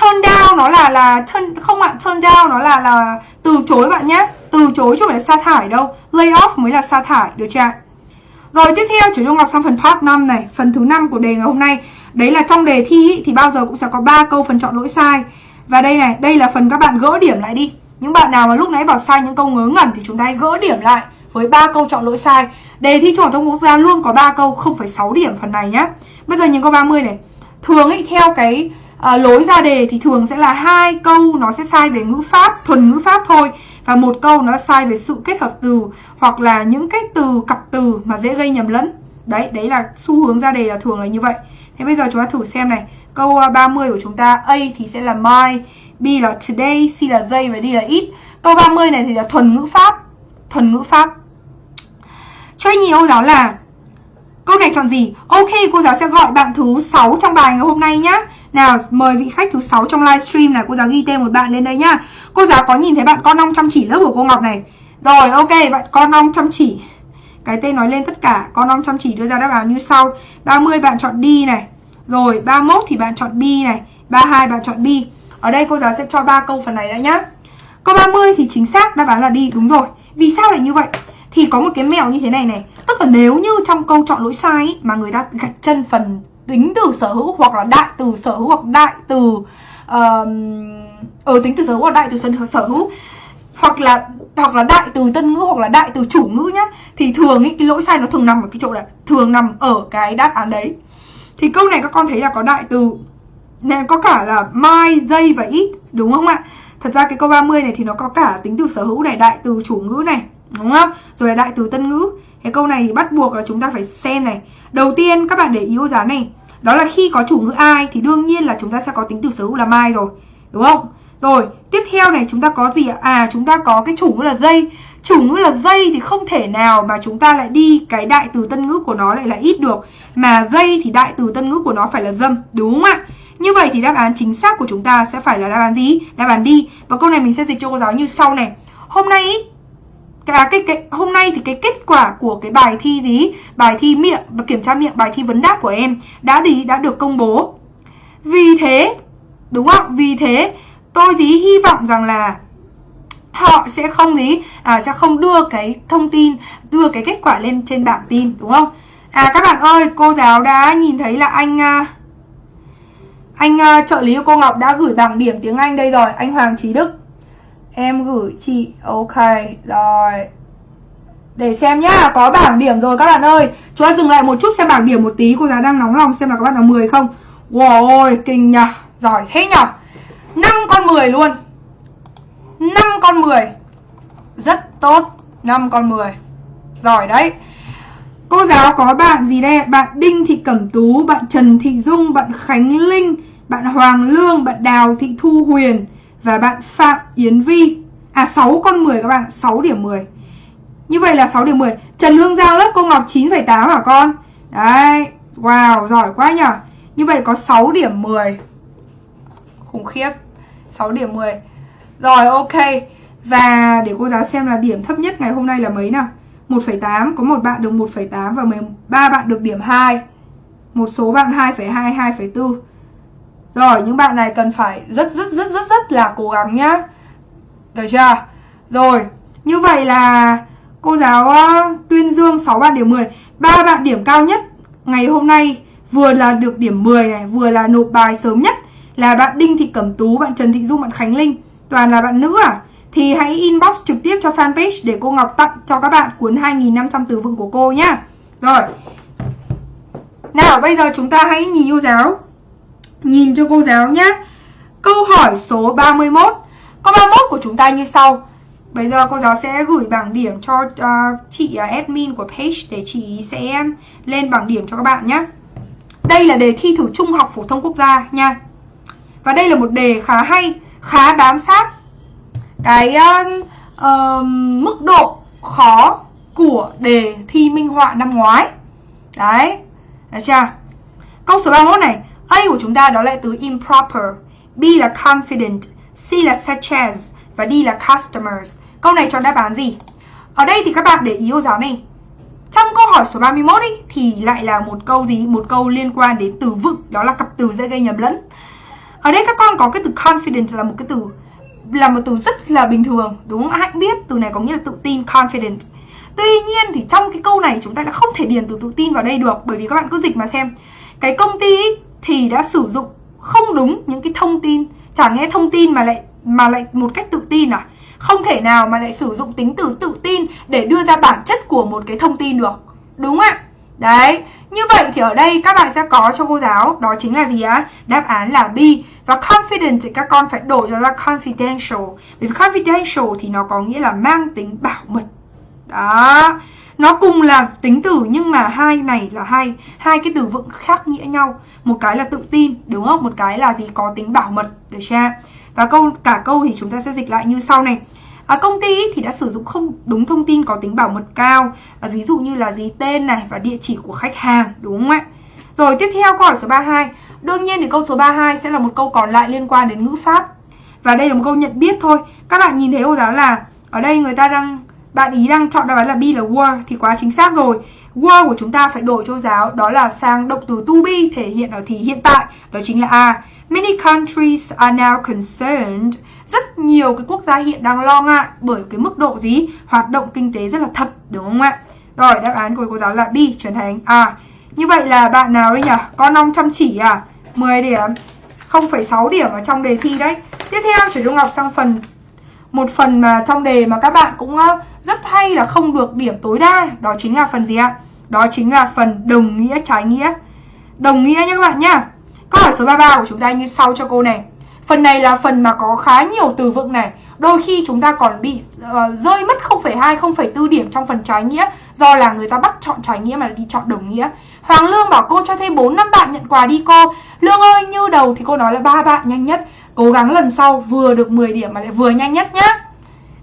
turn down nó là là turn không ạ turn down nó là là từ chối bạn nhé. Từ chối chứ không phải là sa thải đâu. Lay off mới là sa thải được chưa rồi tiếp theo chúng Trung học sang phần part 5 này. Phần thứ năm của đề ngày hôm nay. Đấy là trong đề thi ý, thì bao giờ cũng sẽ có ba câu phần chọn lỗi sai. Và đây này, đây là phần các bạn gỡ điểm lại đi. Những bạn nào mà lúc nãy bảo sai những câu ngớ ngẩn Thì chúng ta hãy gỡ điểm lại với ba câu chọn lỗi sai. Đề thi Trung học thông quốc gia luôn có ba câu không phải 6 điểm phần này nhá. Bây giờ nhìn câu 30 này. Thường ý, theo cái à, lối ra đề thì thường sẽ là hai câu nó sẽ sai về ngữ pháp thuần ngữ pháp thôi và một câu nó sai về sự kết hợp từ hoặc là những cái từ cặp từ mà dễ gây nhầm lẫn. Đấy đấy là xu hướng ra đề là thường là như vậy. Thế bây giờ chúng ta thử xem này. Câu ờ, 30 của chúng ta A thì sẽ là my B là today C là they và D là it. Câu 30 này thì là thuần ngữ pháp thuần ngữ pháp. Cho anh nhiều giáo là Câu này chọn gì? Ok, cô giáo sẽ gọi bạn thứ 6 trong bài ngày hôm nay nhá. Nào, mời vị khách thứ 6 trong livestream này, cô giáo ghi tên một bạn lên đây nhá. Cô giáo có nhìn thấy bạn con ong chăm chỉ lớp của cô Ngọc này. Rồi, ok, bạn con ong chăm chỉ. Cái tên nói lên tất cả, con ong chăm chỉ đưa ra đáp án như sau. 30 bạn chọn đi này. Rồi, 31 thì bạn chọn B này, 32 bạn chọn B. Ở đây cô giáo sẽ cho ba câu phần này đã nhá. Câu 30 thì chính xác đáp án là đi, đúng rồi. Vì sao lại như vậy? Thì có một cái mèo như thế này này Tức là nếu như trong câu chọn lỗi sai ý, Mà người ta gạch chân phần tính từ sở hữu Hoặc là đại từ sở hữu hoặc đại từ uh, Ở ờ, tính từ sở hữu hoặc đại từ sở hữu Hoặc là hoặc là đại từ tân ngữ hoặc là đại từ chủ ngữ nhá Thì thường ý, cái lỗi sai nó thường nằm ở cái chỗ là Thường nằm ở cái đáp án đấy Thì câu này các con thấy là có đại từ nên có cả là my, they và it đúng không ạ? Thật ra cái câu 30 này thì nó có cả tính từ sở hữu này, đại từ chủ ngữ này Đúng không? Rồi là đại từ tân ngữ Cái câu này thì bắt buộc là chúng ta phải xem này Đầu tiên các bạn để ý ô giá này đó là khi có chủ ngữ ai thì đương nhiên là chúng ta sẽ có tính từ sở hữu là mai rồi Đúng không? Rồi, tiếp theo này chúng ta có gì ạ? À, chúng ta có cái chủ ngữ là dây Chủ ngữ là dây thì không thể nào mà chúng ta lại đi cái đại từ tân ngữ của nó lại là ít được Mà dây thì đại từ tân ngữ của nó phải là dâm, đúng không ạ? Như vậy thì đáp án chính xác của chúng ta sẽ phải là đáp án gì? Đáp án đi Và câu này mình sẽ dịch cho cô giáo như sau này Hôm nay cái, cái, cái hôm nay thì cái kết quả của cái bài thi gì? Bài thi miệng và kiểm tra miệng bài thi vấn đáp của em đã gì đã được công bố. Vì thế đúng không vì thế tôi gì hy vọng rằng là họ sẽ không gì? À, sẽ không đưa cái thông tin đưa cái kết quả lên trên bảng tin đúng không? À các bạn ơi cô giáo đã nhìn thấy là anh à, anh à, trợ lý của cô Ngọc đã gửi bảng điểm tiếng Anh đây rồi anh Hoàng Trí Đức. Em gửi chị Ok rồi. Để xem nhá Có bảng điểm rồi các bạn ơi. Chúng ta dừng lại một chút xem bảng điểm một tí Cô giáo đang nóng lòng xem là các bạn nào 10 không. Wow ôi kinh nhờ Giỏi thế nhờ. 5 con 10 luôn. 5 con 10 Rất tốt 5 con 10 Giỏi đấy. Cô giáo có bạn gì đây? Bạn Đinh Thị Cẩm Tú, bạn Trần Thị Dung, bạn Khánh Linh, bạn Hoàng Lương, bạn Đào Thị Thu Huyền và bạn Phạm Yến Vi. À 6 con 10 các bạn 6 điểm 10 Như vậy là 6 điểm 10 Trần Hương Giang lớp cô Ngọc 9,8 hả con? Đấy Wow giỏi quá nhỉ Như vậy có 6 điểm 10 Khủng khiếp 6 điểm 10 Rồi ok. Và để cô giáo xem là điểm thấp nhất ngày hôm nay là mấy nào? 1,8 Có một bạn được 1,8 và 13 bạn được điểm 2 Một số bạn 2,2, 2,4 rồi những bạn này cần phải rất rất rất rất rất là cố gắng nhá. Được chưa? Rồi như vậy là cô giáo ờ, Tuyên Dương 6 bạn điểm 10 ba bạn điểm cao nhất ngày hôm nay vừa là được điểm 10 này Vừa là nộp bài sớm nhất là bạn Đinh Thị Cẩm Tú, bạn Trần Thị Dung, bạn Khánh Linh. Toàn là bạn nữ à? Thì hãy inbox trực tiếp cho fanpage để cô Ngọc tặng cho các bạn cuốn 2.500 từ vựng của cô nhá. Rồi. Nào bây giờ chúng ta hãy nhìn yêu giáo. Nhìn cho cô giáo nhé Câu hỏi số 31 Câu 31 của chúng ta như sau Bây giờ cô giáo sẽ gửi bảng điểm cho uh, chị uh, admin của page để chị sẽ lên bảng điểm cho các bạn nhé. Đây là đề thi thử trung học phổ thông quốc gia nha. Và đây là một đề khá hay, khá bám sát cái uh, uh, mức độ khó của đề thi minh họa năm ngoái. Đấy, được chưa? Câu số 31 này, A của chúng ta đó là từ improper, B là confident, C là such as và D là customers. Câu này chọn đáp án gì? Ở đây thì các bạn để ý cô giáo này. Trong câu hỏi số 31 ấy, thì lại là một câu gì? Một câu liên quan đến từ vựng, đó là cặp từ dễ gây nhầm lẫn. Ở đây các con có cái từ confident là một cái từ là một từ rất là bình thường, đúng không? Hãy biết từ này có nghĩa là tự tin, confident. Tuy nhiên thì trong cái câu này chúng ta đã không thể điền từ tự tin vào đây được bởi vì các bạn cứ dịch mà xem. Cái công ty thì đã sử dụng không đúng những cái thông tin, chẳng nghe thông tin mà lại mà lại một cách tự tin à? Không thể nào mà lại sử dụng tính từ tự tin để đưa ra bản chất của một cái thông tin được. Đúng ạ? Đấy, như vậy thì ở đây các bạn sẽ có cho cô giáo Đó chính là gì á? Đáp án là B Và confident thì các con phải đổi cho ra confidential vì confidential thì nó có nghĩa là mang tính bảo mật Đó nó cùng là tính từ nhưng mà hai này là hai hai cái từ vựng khác nghĩa nhau. Một cái là tự tin đúng không? Một cái là gì? Có tính bảo mật Được chưa? Và câu cả câu thì chúng ta sẽ dịch lại như sau này. À, công ty thì đã sử dụng không đúng thông tin có tính bảo mật cao. À, Ví dụ như là gì? Tên này và địa chỉ của khách hàng đúng không ạ? Rồi tiếp theo câu hỏi số 32 Đương nhiên thì câu số 32 sẽ là một câu còn lại liên quan đến ngữ pháp. Và đây là một câu nhận biết thôi. Các bạn nhìn thấy cô giáo là Ở đây người ta đang bạn ý đang chọn đáp án là B là were Thì quá chính xác rồi. Were của chúng ta phải đổi cho giáo Đó là sang động từ to be thể hiện ở thì hiện tại Đó chính là A. Many countries are now concerned. Rất nhiều cái quốc gia hiện đang lo ngại bởi cái mức độ gì? Hoạt động kinh tế rất là thấp đúng không ạ? Rồi đáp án của cô giáo là B chuyển thành A. Như vậy là bạn nào đấy nhỉ? Con ong chăm chỉ à? 10 điểm. 0,6 điểm ở trong đề thi đấy. Tiếp theo chuyển Dung Ngọc sang phần một phần mà trong đề mà các bạn cũng ờ, rất hay là không được điểm tối đa đó chính là phần gì ạ? Đó chính là phần đồng nghĩa trái nghĩa. Đồng nghĩa nhé các bạn nhá. Câu hỏi số 33 của chúng ta như sau cho cô này. Phần này là phần mà có khá nhiều từ vựng này. Đôi khi chúng ta còn bị uh, rơi mất 0,2, 0,4 điểm trong phần trái nghĩa Do là người ta bắt chọn trái nghĩa mà đi chọn đồng nghĩa. Hoàng Lương bảo cô cho thêm 4 năm bạn nhận quà đi cô. Lương ơi như đầu thì cô nói là ba bạn nhanh nhất. Cố gắng lần sau vừa được 10 điểm mà lại vừa nhanh nhất nhá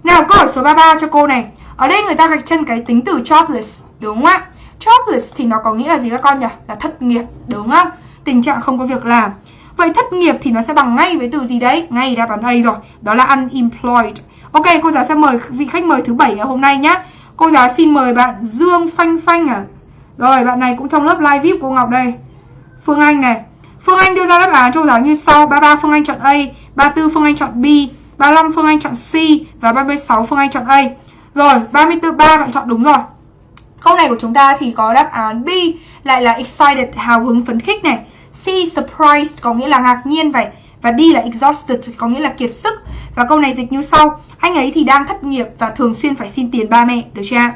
Nào câu hỏi số 33 cho cô này Ở đây người ta gạch chân cái tính từ jobless Đúng không ạ Jobless thì nó có nghĩa là gì các con nhỉ Là thất nghiệp đúng không Tình trạng không có việc làm Vậy thất nghiệp thì nó sẽ bằng ngay với từ gì đấy? Ngay đáp án A rồi. Đó là unemployed. Ok, cô giáo sẽ mời vị khách mời thứ bảy ngày hôm nay nhé. Cô giáo xin mời bạn Dương Phanh Phanh à. Rồi, bạn này cũng trong lớp live VIP của Ngọc đây. Phương Anh này. Phương Anh đưa ra đáp án cho giáo như sau. 33 Phương Anh chọn A, 34 Phương Anh chọn B, 35 Phương Anh chọn C và 36 Phương Anh chọn A. Rồi, 34 3 bạn chọn đúng rồi. Câu này của chúng ta thì có đáp án B lại là excited, hào hứng phấn khích này. C surprised có nghĩa là ngạc nhiên vậy và D là exhausted có nghĩa là kiệt sức. Và câu này dịch như sau: Anh ấy thì đang thất nghiệp và thường xuyên phải xin tiền ba mẹ, được chưa?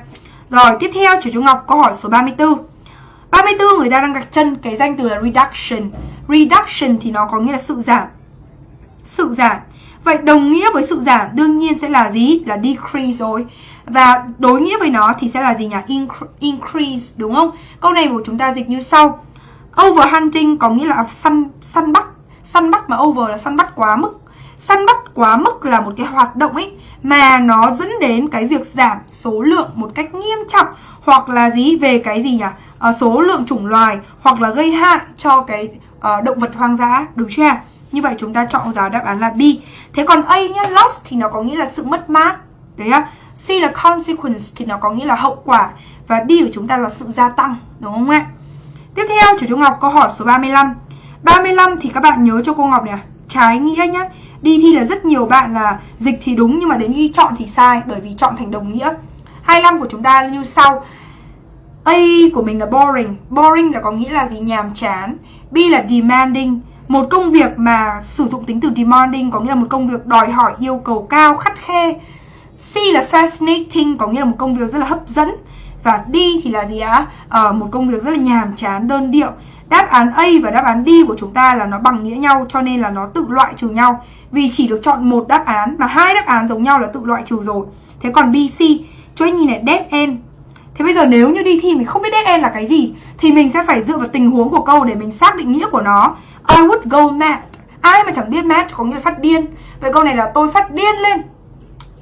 Rồi, tiếp theo Trở Trung Ngọc câu hỏi số 34. 34 người ta đang gạch chân cái danh từ là reduction. Reduction thì nó có nghĩa là sự giảm. Sự giảm. Vậy đồng nghĩa với sự giảm đương nhiên sẽ là gì? Là decrease rồi. Và đối nghĩa với nó thì sẽ là gì nhỉ? Increase đúng không? Câu này của chúng ta dịch như sau. Overhunting có nghĩa là săn săn bắt, săn bắt mà over là săn bắt quá mức. Săn bắt quá mức là một cái hoạt động ấy mà nó dẫn đến cái việc giảm số lượng một cách nghiêm trọng hoặc là gì về cái gì nhỉ? À, số lượng chủng loài hoặc là gây hại cho cái uh, động vật hoang dã, đúng chưa? Như vậy chúng ta chọn giá đáp án là B. Thế còn A nhá, loss thì nó có nghĩa là sự mất mát. Đấy á. C là consequence thì nó có nghĩa là hậu quả và D của chúng ta là sự gia tăng, đúng không ạ? Tiếp theo chủ Trung Ngọc câu hỏi số 35 35 thì các bạn nhớ cho cô Ngọc này Trái nghĩa nhá Đi thi là rất nhiều bạn là dịch thì đúng Nhưng mà đến khi chọn thì sai Bởi vì chọn thành đồng nghĩa 25 của chúng ta như sau A của mình là boring Boring là có nghĩa là gì nhàm chán B là demanding Một công việc mà sử dụng tính từ demanding Có nghĩa là một công việc đòi hỏi yêu cầu cao khắt khe C là fascinating Có nghĩa là một công việc rất là hấp dẫn và D thì là gì ạ? À, một công việc rất là nhàm chán, đơn điệu. Đáp án A và đáp án D của chúng ta là nó bằng nghĩa nhau cho nên là nó tự loại trừ nhau. Vì chỉ được chọn một đáp án mà hai đáp án giống nhau là tự loại trừ rồi. Thế còn B, C, cho anh nhìn này dead end. Thế bây giờ nếu như đi thi mình không biết dead end là cái gì thì mình sẽ phải dựa vào tình huống của câu để mình xác định nghĩa của nó. I would go mad. Ai mà chẳng biết mad có nghĩa là phát điên. Vậy câu này là tôi phát điên lên.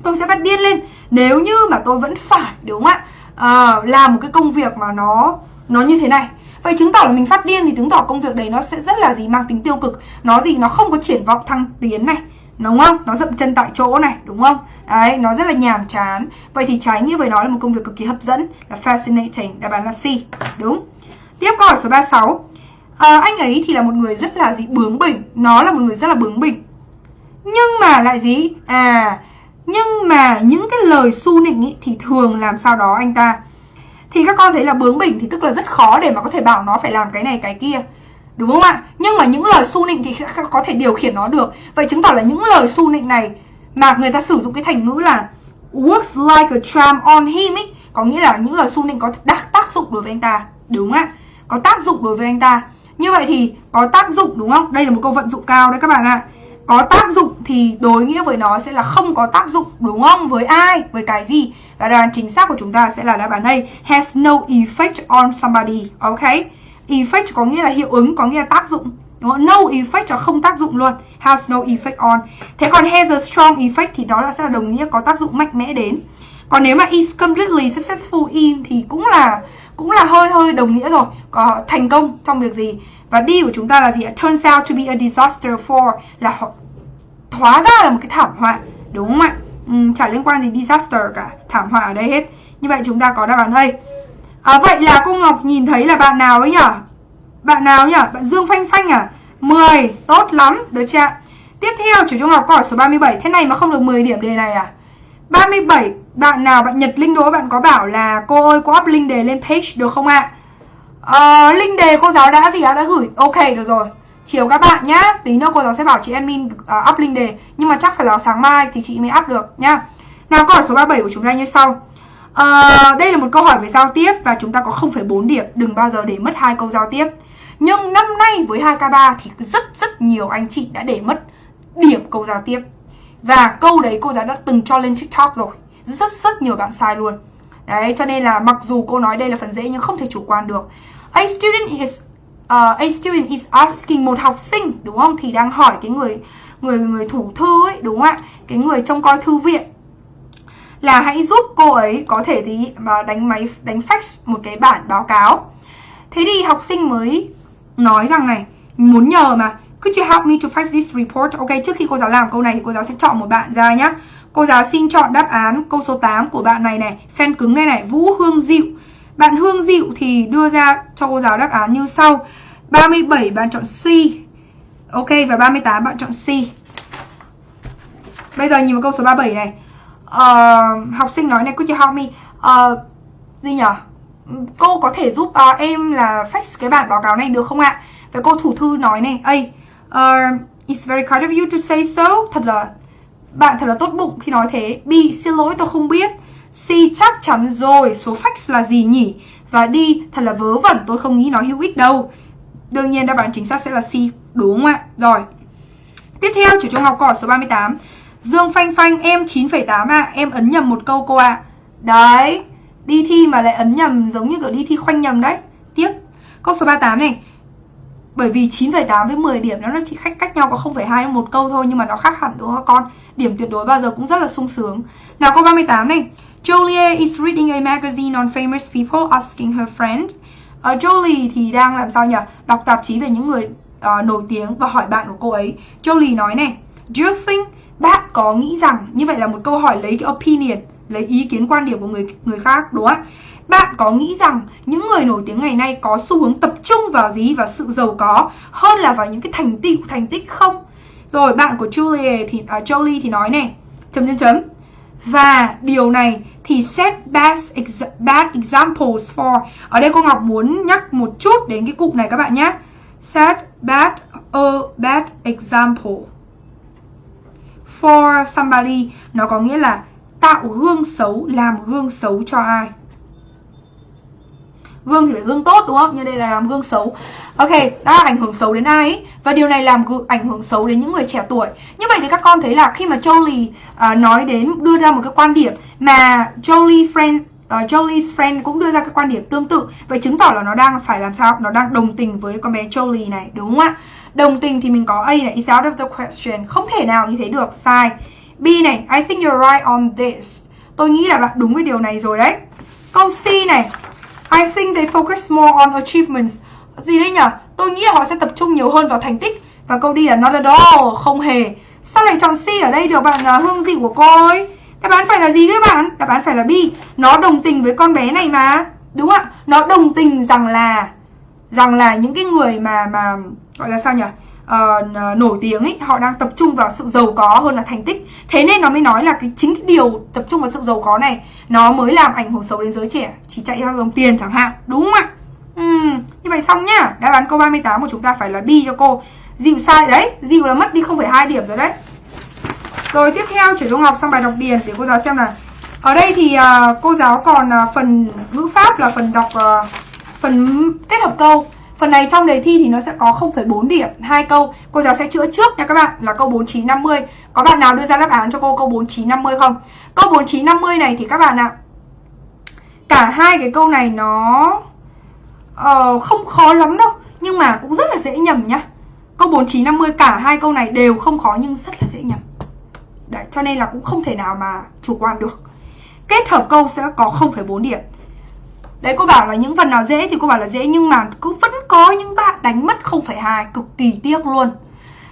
Tôi sẽ phát điên lên nếu như mà tôi vẫn phải đúng không ạ? À, làm một cái công việc mà nó nó như thế này Vậy chứng tỏ là mình phát điên thì chứng tỏ công việc đấy nó sẽ rất là gì mang tính tiêu cực Nó gì nó không có triển vọng thăng tiến này Đúng không? Nó dậm chân tại chỗ này, đúng không? Đấy, nó rất là nhàm chán. Vậy thì trái như với nó là một công việc cực kỳ hấp dẫn Là fascinating, đáp án là C. Đúng. Tiếp câu hỏi số 36 à, Anh ấy thì là một người rất là gì? Bướng bỉnh. Nó là một người rất là bướng bỉnh. Nhưng mà lại gì? À Nhưng mà những cái lời su nịnh ý, thì thường làm sao đó anh ta? Thì các con thấy là bướng bỉnh thì tức là rất khó để mà có thể bảo nó phải làm cái này cái kia đúng không ạ? Nhưng mà những lời su nịnh thì có thể điều khiển nó được. Vậy chứng tỏ là những lời su nịnh này mà người ta sử dụng cái thành ngữ là works like a charm on him ấy có nghĩa là những lời su nịnh có tác, tác dụng đối với anh ta. Đúng ạ. Có tác dụng đối với anh ta. Như vậy thì có tác dụng đúng không? Đây là một câu vận dụng cao đấy các bạn ạ. Có tác dụng thì đối nghĩa với nó sẽ là không có tác dụng đúng không? Với ai? Với cái gì? Và đáp án chính xác của chúng ta sẽ là đáp án này has no effect on somebody. Ok effect có nghĩa là hiệu ứng có nghĩa là tác dụng. Đúng không? no effect là không tác dụng luôn. Has no effect on. Thế còn has a strong effect thì đó là sẽ là đồng nghĩa có tác dụng mạnh mẽ đến. Còn nếu mà is completely successful in thì cũng là cũng là hơi hơi đồng nghĩa rồi. Có thành công trong việc gì? Và đi của chúng ta là gì turns out to be a disaster for là hóa ra là một cái thảm họa. Đúng không ạ? Ừ, chả liên quan gì disaster cả. Thảm họa ở đây hết. Như vậy chúng ta có đáp án đây à, vậy là cô Ngọc nhìn thấy là bạn nào ấy nhở? Bạn nào nhỉ bạn Dương Phanh Phanh à? 10 tốt lắm được chưa tiếp theo chủ trung học câu hỏi số 37 thế này mà không được 10 điểm đề này à? 37 bạn nào bạn Nhật Linh Đỗ bạn có bảo là cô ơi có up link đề lên page được không ạ? À, link đề cô giáo đã gì ạ? Đã gửi. Ok được rồi. Chiều các bạn nhá. Tí nữa cô giáo sẽ bảo chị admin uh, up link đề. Nhưng mà chắc phải là sáng mai thì chị mới up được nhá. Nào câu hỏi số 37 của chúng ta như sau à, đây là một câu hỏi về giao tiếp và chúng ta có 0,4 điểm. Đừng bao giờ để mất hai câu giao tiếp. Nhưng năm nay với 2K3 thì rất rất nhiều anh chị đã để mất điểm câu giao tiếp. Và câu đấy cô giáo đã từng cho lên TikTok rồi. Rất rất nhiều bạn sai luôn. Đấy cho nên là mặc dù cô nói đây là phần dễ nhưng không thể chủ quan được. A student is uh, a student is asking một học sinh đúng không? Thì đang hỏi cái người người người thủ thư ấy đúng không ạ? Cái người trông coi thư viện là hãy giúp cô ấy có thể gì, mà đánh máy, đánh fax một cái bản báo cáo. Thế thì học sinh mới nói rằng này, muốn nhờ mà, could you help me to fax this report? Ok, trước khi cô giáo làm câu này thì cô giáo sẽ chọn một bạn ra nhá. Cô giáo xin chọn đáp án câu số 8 của bạn này này fan cứng này này, Vũ Hương Diệu. Bạn Hương Diệu thì đưa ra cho cô giáo đáp án như sau 37 bạn chọn C. Ok, và 38 bạn chọn C. Bây giờ nhìn vào câu số 37 này uh, Học sinh nói này Could you help me? Uh, Gì nhỉ Cô có thể giúp uh, em là fax cái bản báo cáo này được không ạ? Và cô thủ thư nói này A uh, It's very kind of you to say so. Thật là Bạn thật là tốt bụng khi nói thế. B Xin lỗi tôi không biết. C chắc chắn rồi Số fax là gì nhỉ? Và D Thật là vớ vẩn tôi không nghĩ nó hữu ích đâu. Đương nhiên đáp án chính xác sẽ là C Đúng không ạ? Rồi Tiếp theo chủ trung học câu hỏi số 38 Dương Phanh Phanh em 9,8 ạ à. Em ấn nhầm một câu cô ạ à. Đấy Đi thi mà lại ấn nhầm giống như kiểu đi thi khoanh nhầm đấy Tiếp Câu số 38 này bởi vì 9,8 với 10 điểm nó chỉ khách cách nhau có 0,2 một câu thôi nhưng mà nó khác hẳn đúng không con? Điểm tuyệt đối bao giờ cũng rất là sung sướng. Nào câu 38 này. Julia is reading a magazine on famous people asking her friend ờ, uh, Jolie thì đang làm sao nhỉ? Đọc tạp chí về những người uh, nổi tiếng và hỏi bạn của cô ấy. Jolie nói này, Do you think bạn có nghĩ rằng như vậy là một câu hỏi lấy cái opinion, lấy ý kiến quan điểm của người người khác đúng không? Bạn có nghĩ rằng những người nổi tiếng ngày nay có xu hướng tập trung vào gì và sự giàu có hơn là vào những cái thành tựu thành tích không? Rồi bạn của Julie thì uh, Jolie thì nói này, chấm chấm chấm. Và điều này thì set bad, ex bad examples for Ở đây cô Ngọc muốn nhắc một chút đến cái cụm này các bạn nhé Set bad a bad example For somebody Nó có nghĩa là tạo gương xấu, làm gương xấu cho ai? Gương thì phải gương tốt đúng không? Như đây là làm gương xấu. Ok đã ảnh hưởng xấu đến ai ấy. và điều này làm ảnh hưởng xấu đến những người trẻ tuổi. Như vậy thì các con thấy là khi mà Jolie uh, nói đến đưa ra một cái quan điểm mà Jolie friend uh, Jolie's friend cũng đưa ra cái quan điểm tương tự vậy chứng tỏ là nó đang phải làm sao? Nó đang đồng tình với con bé Jolie này đúng không ạ? Đồng tình thì mình có A này is out of the question. Không thể nào như thế được sai. B này I think you're right on this. Tôi nghĩ là bạn đúng với điều này rồi đấy. Câu C này I think they focus more on achievements. Gì đấy nhỉ tôi nghĩ là họ sẽ tập trung nhiều hơn vào thành tích. Và câu D là not at all không hề. Sao lại chọn C ở đây được bạn uh, hương gì của cô ấy? Đáp án phải là gì các bạn? Đáp án phải là B. Nó đồng tình với con bé này mà. Đúng không ạ? Nó đồng tình rằng là Rằng là những cái người mà mà Gọi là sao nhỉ? Uh, nổi tiếng ấy họ đang tập trung vào sự giàu có hơn là thành tích. Thế nên nó mới nói là cái chính cái điều tập trung vào sự giàu có này nó mới làm ảnh hưởng xấu đến giới trẻ. Chỉ chạy theo đồng tiền chẳng hạn đúng không ạ? Uhm, như vậy xong nhá. Đáp án câu 38 của chúng ta phải là bi cho cô. Dịu sai đấy dịu là mất đi 0,2 điểm rồi đấy. Rồi tiếp theo chuyển cho học sang bài đọc điền để cô giáo xem là ở đây thì uh, cô giáo còn uh, phần ngữ pháp là phần đọc uh, phần kết hợp câu. Phần này trong đề thi thì nó sẽ có 0,4 điểm hai câu. Cô giáo sẽ chữa trước nha các bạn là câu 4950. Có bạn nào đưa ra đáp án cho cô câu 4950 không? Câu 4950 này thì các bạn ạ. Cả hai cái câu này nó uh, không khó lắm đâu, nhưng mà cũng rất là dễ nhầm nhá. Câu 4950 cả hai câu này đều không khó nhưng rất là dễ nhầm. Đấy, cho nên là cũng không thể nào mà chủ quan được Kết hợp câu sẽ có 0,4 điểm Đấy cô bảo là những phần nào dễ thì cô bảo là dễ Nhưng mà cứ vẫn có những bạn đánh mất 0,2 Cực kỳ tiếc luôn.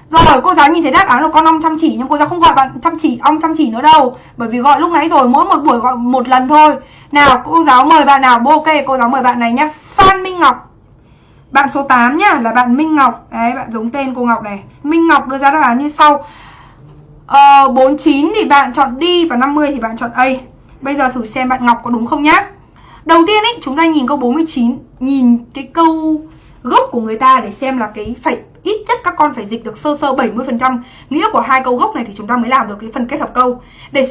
Rồi cô giáo nhìn thấy đáp án của con ong chăm chỉ Nhưng cô giáo không gọi bạn chăm chỉ ong chăm chỉ nữa đâu. Bởi vì gọi lúc nãy rồi mỗi một buổi gọi một lần thôi. Nào cô giáo mời bạn nào? Bố ok cô giáo mời bạn này nhá. Phan Minh Ngọc. Bạn số 8 nhá là bạn Minh Ngọc. Đấy bạn giống tên cô Ngọc này. Minh Ngọc đưa ra đáp án như sau. Ờ, 49 thì bạn chọn đi và 50 thì bạn chọn A. Bây giờ thử xem bạn Ngọc có đúng không nhá. Đầu tiên ấy, chúng ta nhìn câu 49 Nhìn cái câu gốc của người ta để xem là cái phải ít nhất các con phải dịch được sơ sơ 70% nghĩa của hai câu gốc này thì chúng ta mới làm được cái phần kết hợp câu. Để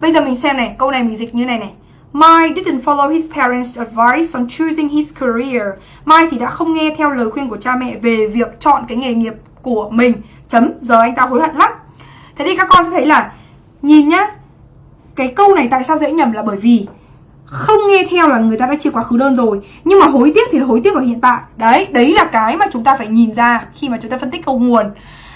bây giờ mình xem này, câu này mình dịch như này này. Mai didn't follow his parents' advice on choosing his career. Mai thì đã không nghe theo lời khuyên của cha mẹ về việc chọn cái nghề nghiệp của mình. Chấm, giờ anh ta hối hận lắm. Thế thì các con sẽ thấy là nhìn nhá, cái câu này tại sao dễ nhầm là bởi vì không nghe theo là người ta đã chia quá khứ đơn rồi, nhưng mà hối tiếc thì là hối tiếc ở hiện tại. Đấy đấy là cái mà chúng ta phải nhìn ra khi mà chúng ta phân tích câu nguồn.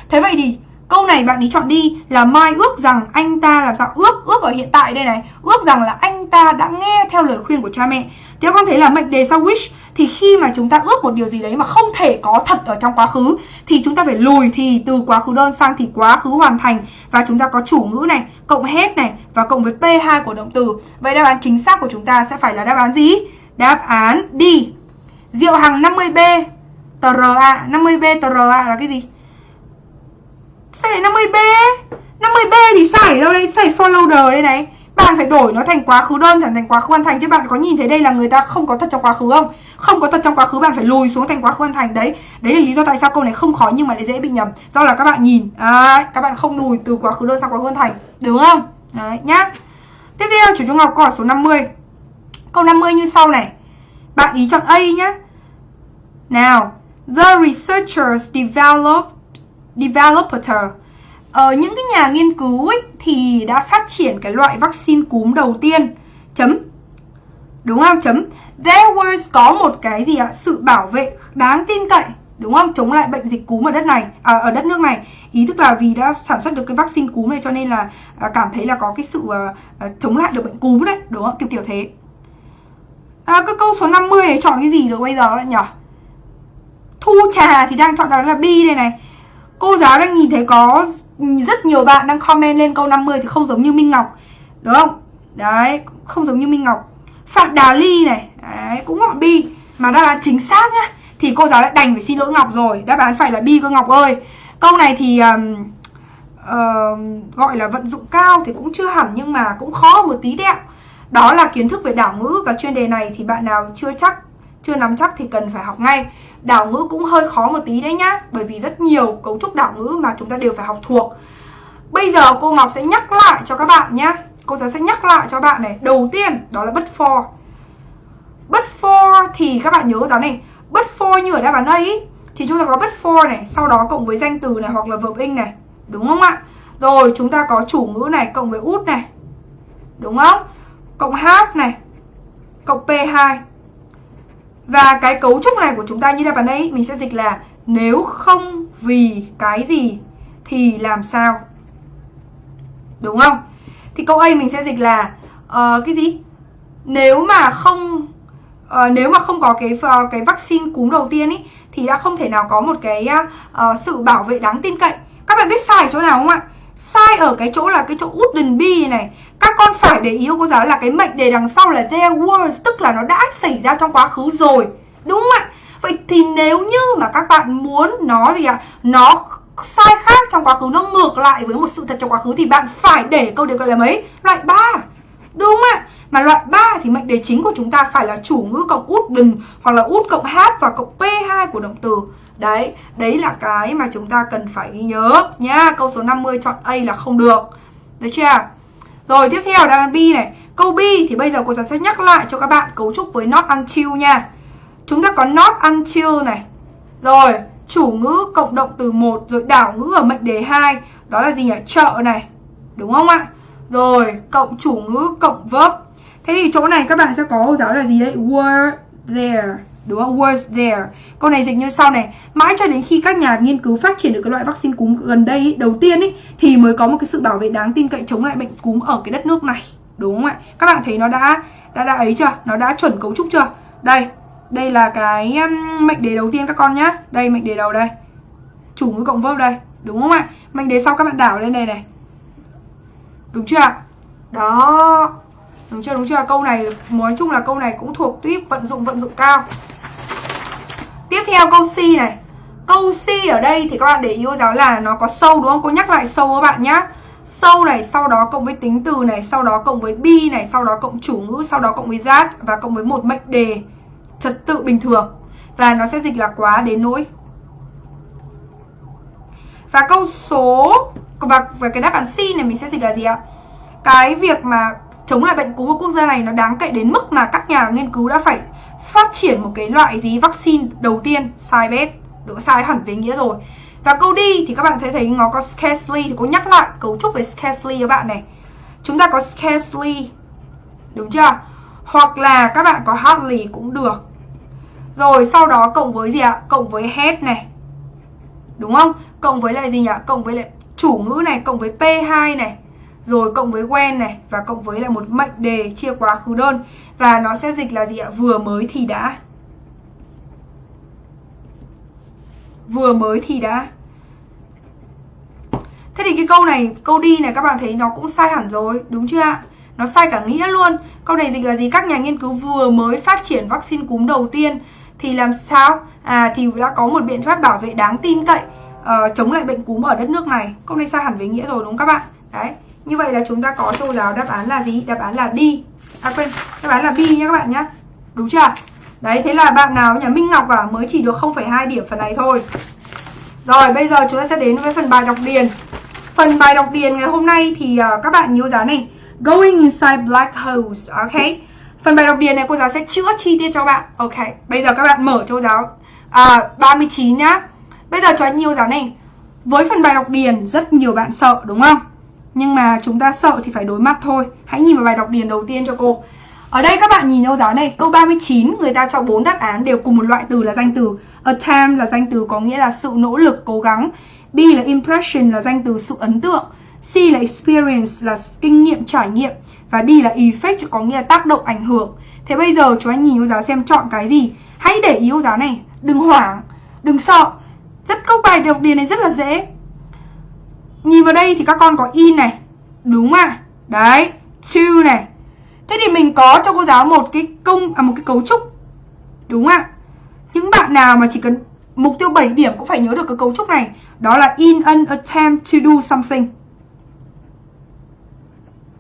Thế vậy thì, câu này bạn ấy chọn đi là mai ước rằng anh ta làm sao? Ước ước ở hiện tại đây này. Ước rằng là anh ta đã nghe theo lời khuyên của cha mẹ. Thì các con thấy là mệnh đề sau wish thì khi mà chúng ta ước một điều gì đấy mà không thể có thật ở trong quá khứ, thì chúng ta phải lùi thì từ quá khứ đơn sang thì quá khứ hoàn thành. Và chúng ta có chủ ngữ này, cộng hết này và cộng với p2 của động từ. Vậy đáp án chính xác của chúng ta sẽ phải là đáp án gì? Đáp án đi Diệu Hằng 50B TRA 50B TRA là cái gì? Sai 50B 50B thì xảy đâu đây? Xảy follower đây này bạn phải đổi nó thành quá khứ đơn thành quá khứ hoàn thành chứ. Bạn có nhìn thấy đây là người ta không có thật trong quá khứ không? Không có thật trong quá khứ bạn phải lùi xuống thành quá khứ hoàn thành đấy. Đấy là lý do tại sao câu này không khó nhưng mà lại dễ bị nhầm. Do là các bạn nhìn à, các bạn không lùi từ quá khứ đơn sang quá khứ hoàn thành. Đúng không? Đấy nhá. Tiếp theo chủ trung học câu hỏi số 50 câu 50 như sau này. Bạn ý chọn A nhá. Nào the researchers developed developer ờ, những cái nhà nghiên cứu ấy, thì đã phát triển cái loại vaccine cúm đầu tiên. Chấm. Đúng không? Chấm. There was có một cái gì ạ? Sự bảo vệ đáng tin cậy đúng không? Chống lại bệnh dịch cúm ở đất này à, ở đất nước này. Ý tức là vì đã sản xuất được cái vaccine cúm này cho nên là à, cảm thấy là có cái sự à, à, chống lại được bệnh cúm đấy đúng không? Kiểu kiểu thế. À, cái câu số 50 này chọn cái gì được bây giờ nhỉ? Thu trà thì đang chọn đó là bi đây này cô giáo đang nhìn thấy có rất nhiều bạn đang comment lên câu 50 thì không giống như Minh Ngọc. Đúng không? Đấy, không giống như Minh Ngọc. Phạm Đà Ly này. Đấy, cũng gọi Bi Mà đáp án chính xác nhá. Thì cô giáo lại đành phải xin lỗi Ngọc rồi. Đáp án phải là Bi cơ Ngọc ơi. Câu này thì um, uh, gọi là vận dụng cao thì cũng chưa hẳn Nhưng mà cũng khó một tí đấy ạ. Đó là kiến thức về đảo ngữ Và chuyên đề này thì bạn nào chưa chắc chưa nắm chắc thì cần phải học ngay. Đảo ngữ cũng hơi khó một tí đấy nhá Bởi vì rất nhiều cấu trúc đảo ngữ mà chúng ta đều phải học thuộc. Bây giờ cô Ngọc sẽ nhắc lại cho các bạn nhá, Cô giáo sẽ nhắc lại cho bạn này. Đầu tiên đó là but for. But for thì các bạn nhớ giáo này. But for như ở đáp án đây, ý, thì chúng ta có but for này sau đó cộng với danh từ này hoặc là verb in này. Đúng không ạ? Rồi chúng ta có chủ ngữ này cộng với út này. Đúng không? Cộng half này cộng p2 và cái cấu trúc này của chúng ta như đáp án đây mình sẽ dịch là nếu không vì cái gì thì làm sao? Đúng không? Thì câu A mình sẽ dịch là uh, cái gì? Nếu mà không uh, nếu mà không có cái uh, cái vaccine cúm đầu tiên ý thì đã không thể nào có một cái uh, sự bảo vệ đáng tin cậy. Các bạn biết sai chỗ nào không ạ? Sai ở cái chỗ là cái chỗ wouldn't be này. Các con phải để ý cô giáo là cái mệnh đề đằng sau là there was tức là nó đã xảy ra trong quá khứ rồi. Đúng không ạ? Vậy thì nếu như mà các bạn muốn nó gì ạ? À, nó sai khác trong quá khứ nó ngược lại với một sự thật trong quá khứ thì bạn phải để câu đề gọi là mấy? Loại 3 đúng không ạ? Mà loại 3 thì mệnh đề chính của chúng ta phải là chủ ngữ cộng út đừng hoặc là út cộng hát và cộng p2 của động từ đấy đấy là cái mà chúng ta cần phải ghi nhớ nhá. Câu số 50 chọn A là không được. Được chưa? Rồi, tiếp theo là B này. Câu B thì bây giờ cô giáo sẽ nhắc lại cho các bạn cấu trúc với not until nha. Chúng ta có not until này. Rồi, chủ ngữ cộng động từ một rồi đảo ngữ ở mệnh đề 2 đó là gì nhỉ? Chợ này. Đúng không ạ? Rồi, cộng chủ ngữ cộng verb. Thế thì chỗ này các bạn sẽ có, giáo là gì đấy? Were there đúng không? Was there. Câu này dịch như sau này. Mãi cho đến khi các nhà nghiên cứu phát triển được cái loại vaccine cúm gần đây ý, đầu tiên ý, thì mới có một cái sự bảo vệ đáng tin cậy chống lại bệnh cúm ở cái đất nước này. Đúng không ạ? Các bạn thấy nó đã đã đã ấy chưa? Nó đã chuẩn cấu trúc chưa? Đây đây là cái um, mệnh đề đầu tiên các con nhá. Đây mệnh đề đầu đây. Chủ ngữ cộng verb đây. Đúng không ạ? Mệnh đề sau các bạn đảo lên đây này. Đúng chưa ạ? Đó. Đúng chưa? Đúng chưa? Câu này nói chung là câu này cũng thuộc tuyếp vận dụng vận dụng cao. Tiếp theo câu C này. Câu C ở đây thì các bạn để ý cô giáo là nó có sâu đúng không? Cô nhắc lại sâu các bạn nhá. Sâu này, sau đó cộng với tính từ này, sau đó cộng với bi này, sau đó cộng chủ ngữ, sau đó cộng với giác và cộng với một mệnh đề trật tự bình thường. Và nó sẽ dịch là quá đến nỗi. Và câu số và, và cái đáp án C này mình sẽ dịch là gì ạ? Cái việc mà chống lại bệnh cúm của quốc gia này nó đáng kệ đến mức mà các nhà nghiên cứu đã phải phát triển một cái loại gì vaccine đầu tiên sai bét độ sai hẳn về nghĩa rồi và câu đi thì các bạn thấy thấy nó có scarcely thì có nhắc lại cấu trúc về scarcely các bạn này chúng ta có scarcely đúng chưa hoặc là các bạn có hardly cũng được rồi sau đó cộng với gì ạ? Cộng với head này. Đúng không? Cộng với lại gì nhỉ? Cộng với lại chủ ngữ này, cộng với P2 này. Rồi cộng với when này và cộng với là một mệnh đề chia quá khứ đơn và nó sẽ dịch là gì ạ? Vừa mới thì đã. Vừa mới thì đã. Thế thì cái câu này, câu đi này các bạn thấy nó cũng sai hẳn rồi, đúng chưa ạ? Nó sai cả nghĩa luôn. Câu này dịch là gì? Các nhà nghiên cứu vừa mới phát triển vaccine cúm đầu tiên thì làm sao à thì đã có một biện pháp bảo vệ đáng tin cậy uh, chống lại bệnh cúm ở đất nước này câu này sai hẳn về nghĩa rồi đúng không các bạn đấy như vậy là chúng ta có châu giáo đáp án là gì? Đáp án là đi à quên đáp án là B nhé các bạn nhé đúng chưa? Đấy thế là bạn nào nhà Minh Ngọc à mới chỉ được 0,2 điểm phần này thôi. Rồi bây giờ chúng ta sẽ đến với phần bài đọc điền. Phần bài đọc điền ngày hôm nay thì uh, các bạn nhớ giá này. Going inside black holes ok? Phần bài đọc điền này cô giáo sẽ chữa chi tiết cho bạn. Ok, bây giờ các bạn mở cho giáo. À, 39 nhá. Bây giờ cho nhiều giáo này. Với phần bài đọc điền rất nhiều bạn sợ đúng không? Nhưng mà chúng ta sợ thì phải đối mặt thôi Hãy nhìn vào bài đọc điền đầu tiên cho cô Ở đây các bạn nhìn câu giáo này Câu 39 người ta cho bốn đáp án đều cùng một loại từ là danh từ Attempt là danh từ có nghĩa là sự nỗ lực, cố gắng B là impression là danh từ sự ấn tượng C là experience là kinh nghiệm, trải nghiệm và D là effect có nghĩa là tác động ảnh hưởng. Thế bây giờ chúng anh nhìn cô giáo xem chọn cái gì. Hãy để ý cô giáo này, đừng hoảng, đừng sợ. Rất câu bài đọc điền này rất là dễ. Nhìn vào đây thì các con có in này. Đúng à? Đấy, to này. Thế thì mình có cho cô giáo một cái công à một cái cấu trúc. Đúng ạ? Những bạn nào mà chỉ cần mục tiêu 7 điểm cũng phải nhớ được cái cấu trúc này. Đó là in an attempt to do something.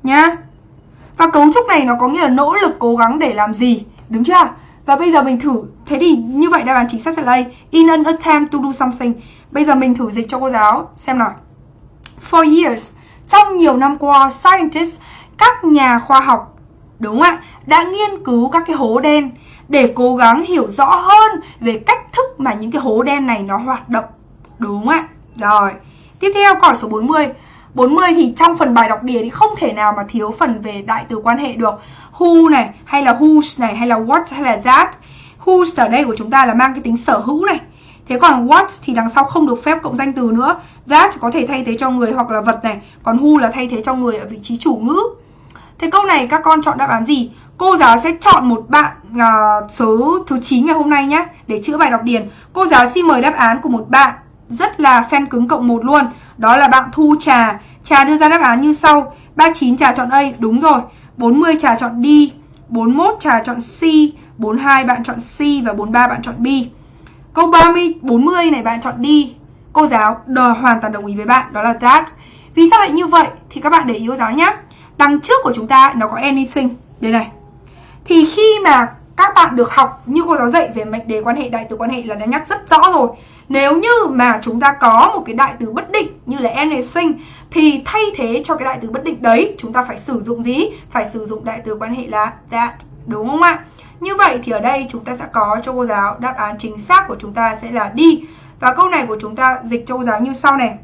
Nhá. Và cấu trúc này nó có nghĩa là nỗ lực cố gắng để làm gì Đúng chưa? Và bây giờ mình thử Thế thì như vậy đáp án chính xác sẽ là đây In an attempt to do something Bây giờ mình thử dịch cho cô giáo xem nào For years Trong nhiều năm qua Scientists Các nhà khoa học Đúng ạ Đã nghiên cứu các cái hố đen để cố gắng hiểu rõ hơn về cách thức mà những cái hố đen này nó hoạt động. Đúng ạ? Rồi, tiếp theo câu hỏi số 40. 40 thì trong phần bài đọc địa thì không thể nào mà thiếu phần về đại từ quan hệ được. Who này, hay là whose này, hay là what, hay là that. Whose ở đây của chúng ta là mang cái tính sở hữu này. Thế còn what thì đằng sau không được phép cộng danh từ nữa. That có thể thay thế cho người hoặc là vật này. Còn who là thay thế cho người ở vị trí chủ ngữ. Thế câu này các con chọn đáp án gì? Cô giáo sẽ chọn một bạn uh, số thứ 9 ngày hôm nay nhé Để chữa bài đọc điền Cô giáo xin mời đáp án của một bạn Rất là fan cứng cộng một luôn Đó là bạn Thu Trà Trà đưa ra đáp án như sau 39 Trà chọn A, đúng rồi 40 Trà chọn D 41 Trà chọn C 42 bạn chọn C và 43 bạn chọn B Câu 30, 40 này bạn chọn đi Cô giáo đờ hoàn toàn đồng ý với bạn Đó là that Vì sao lại như vậy? Thì các bạn để ý cô giáo nhé Đằng trước của chúng ta nó có anything Đây này Thì khi mà các bạn được học như cô giáo dạy về mệnh đề quan hệ, đại từ quan hệ là đã nhắc rất rõ rồi Nếu như mà chúng ta có một cái đại từ bất định như là anything Thì thay thế cho cái đại từ bất định đấy chúng ta phải sử dụng gì? Phải sử dụng đại từ quan hệ là that Đúng không ạ? Như vậy thì ở đây chúng ta sẽ có cho cô giáo đáp án chính xác của chúng ta sẽ là đi Và câu này của chúng ta dịch cho cô giáo như sau này.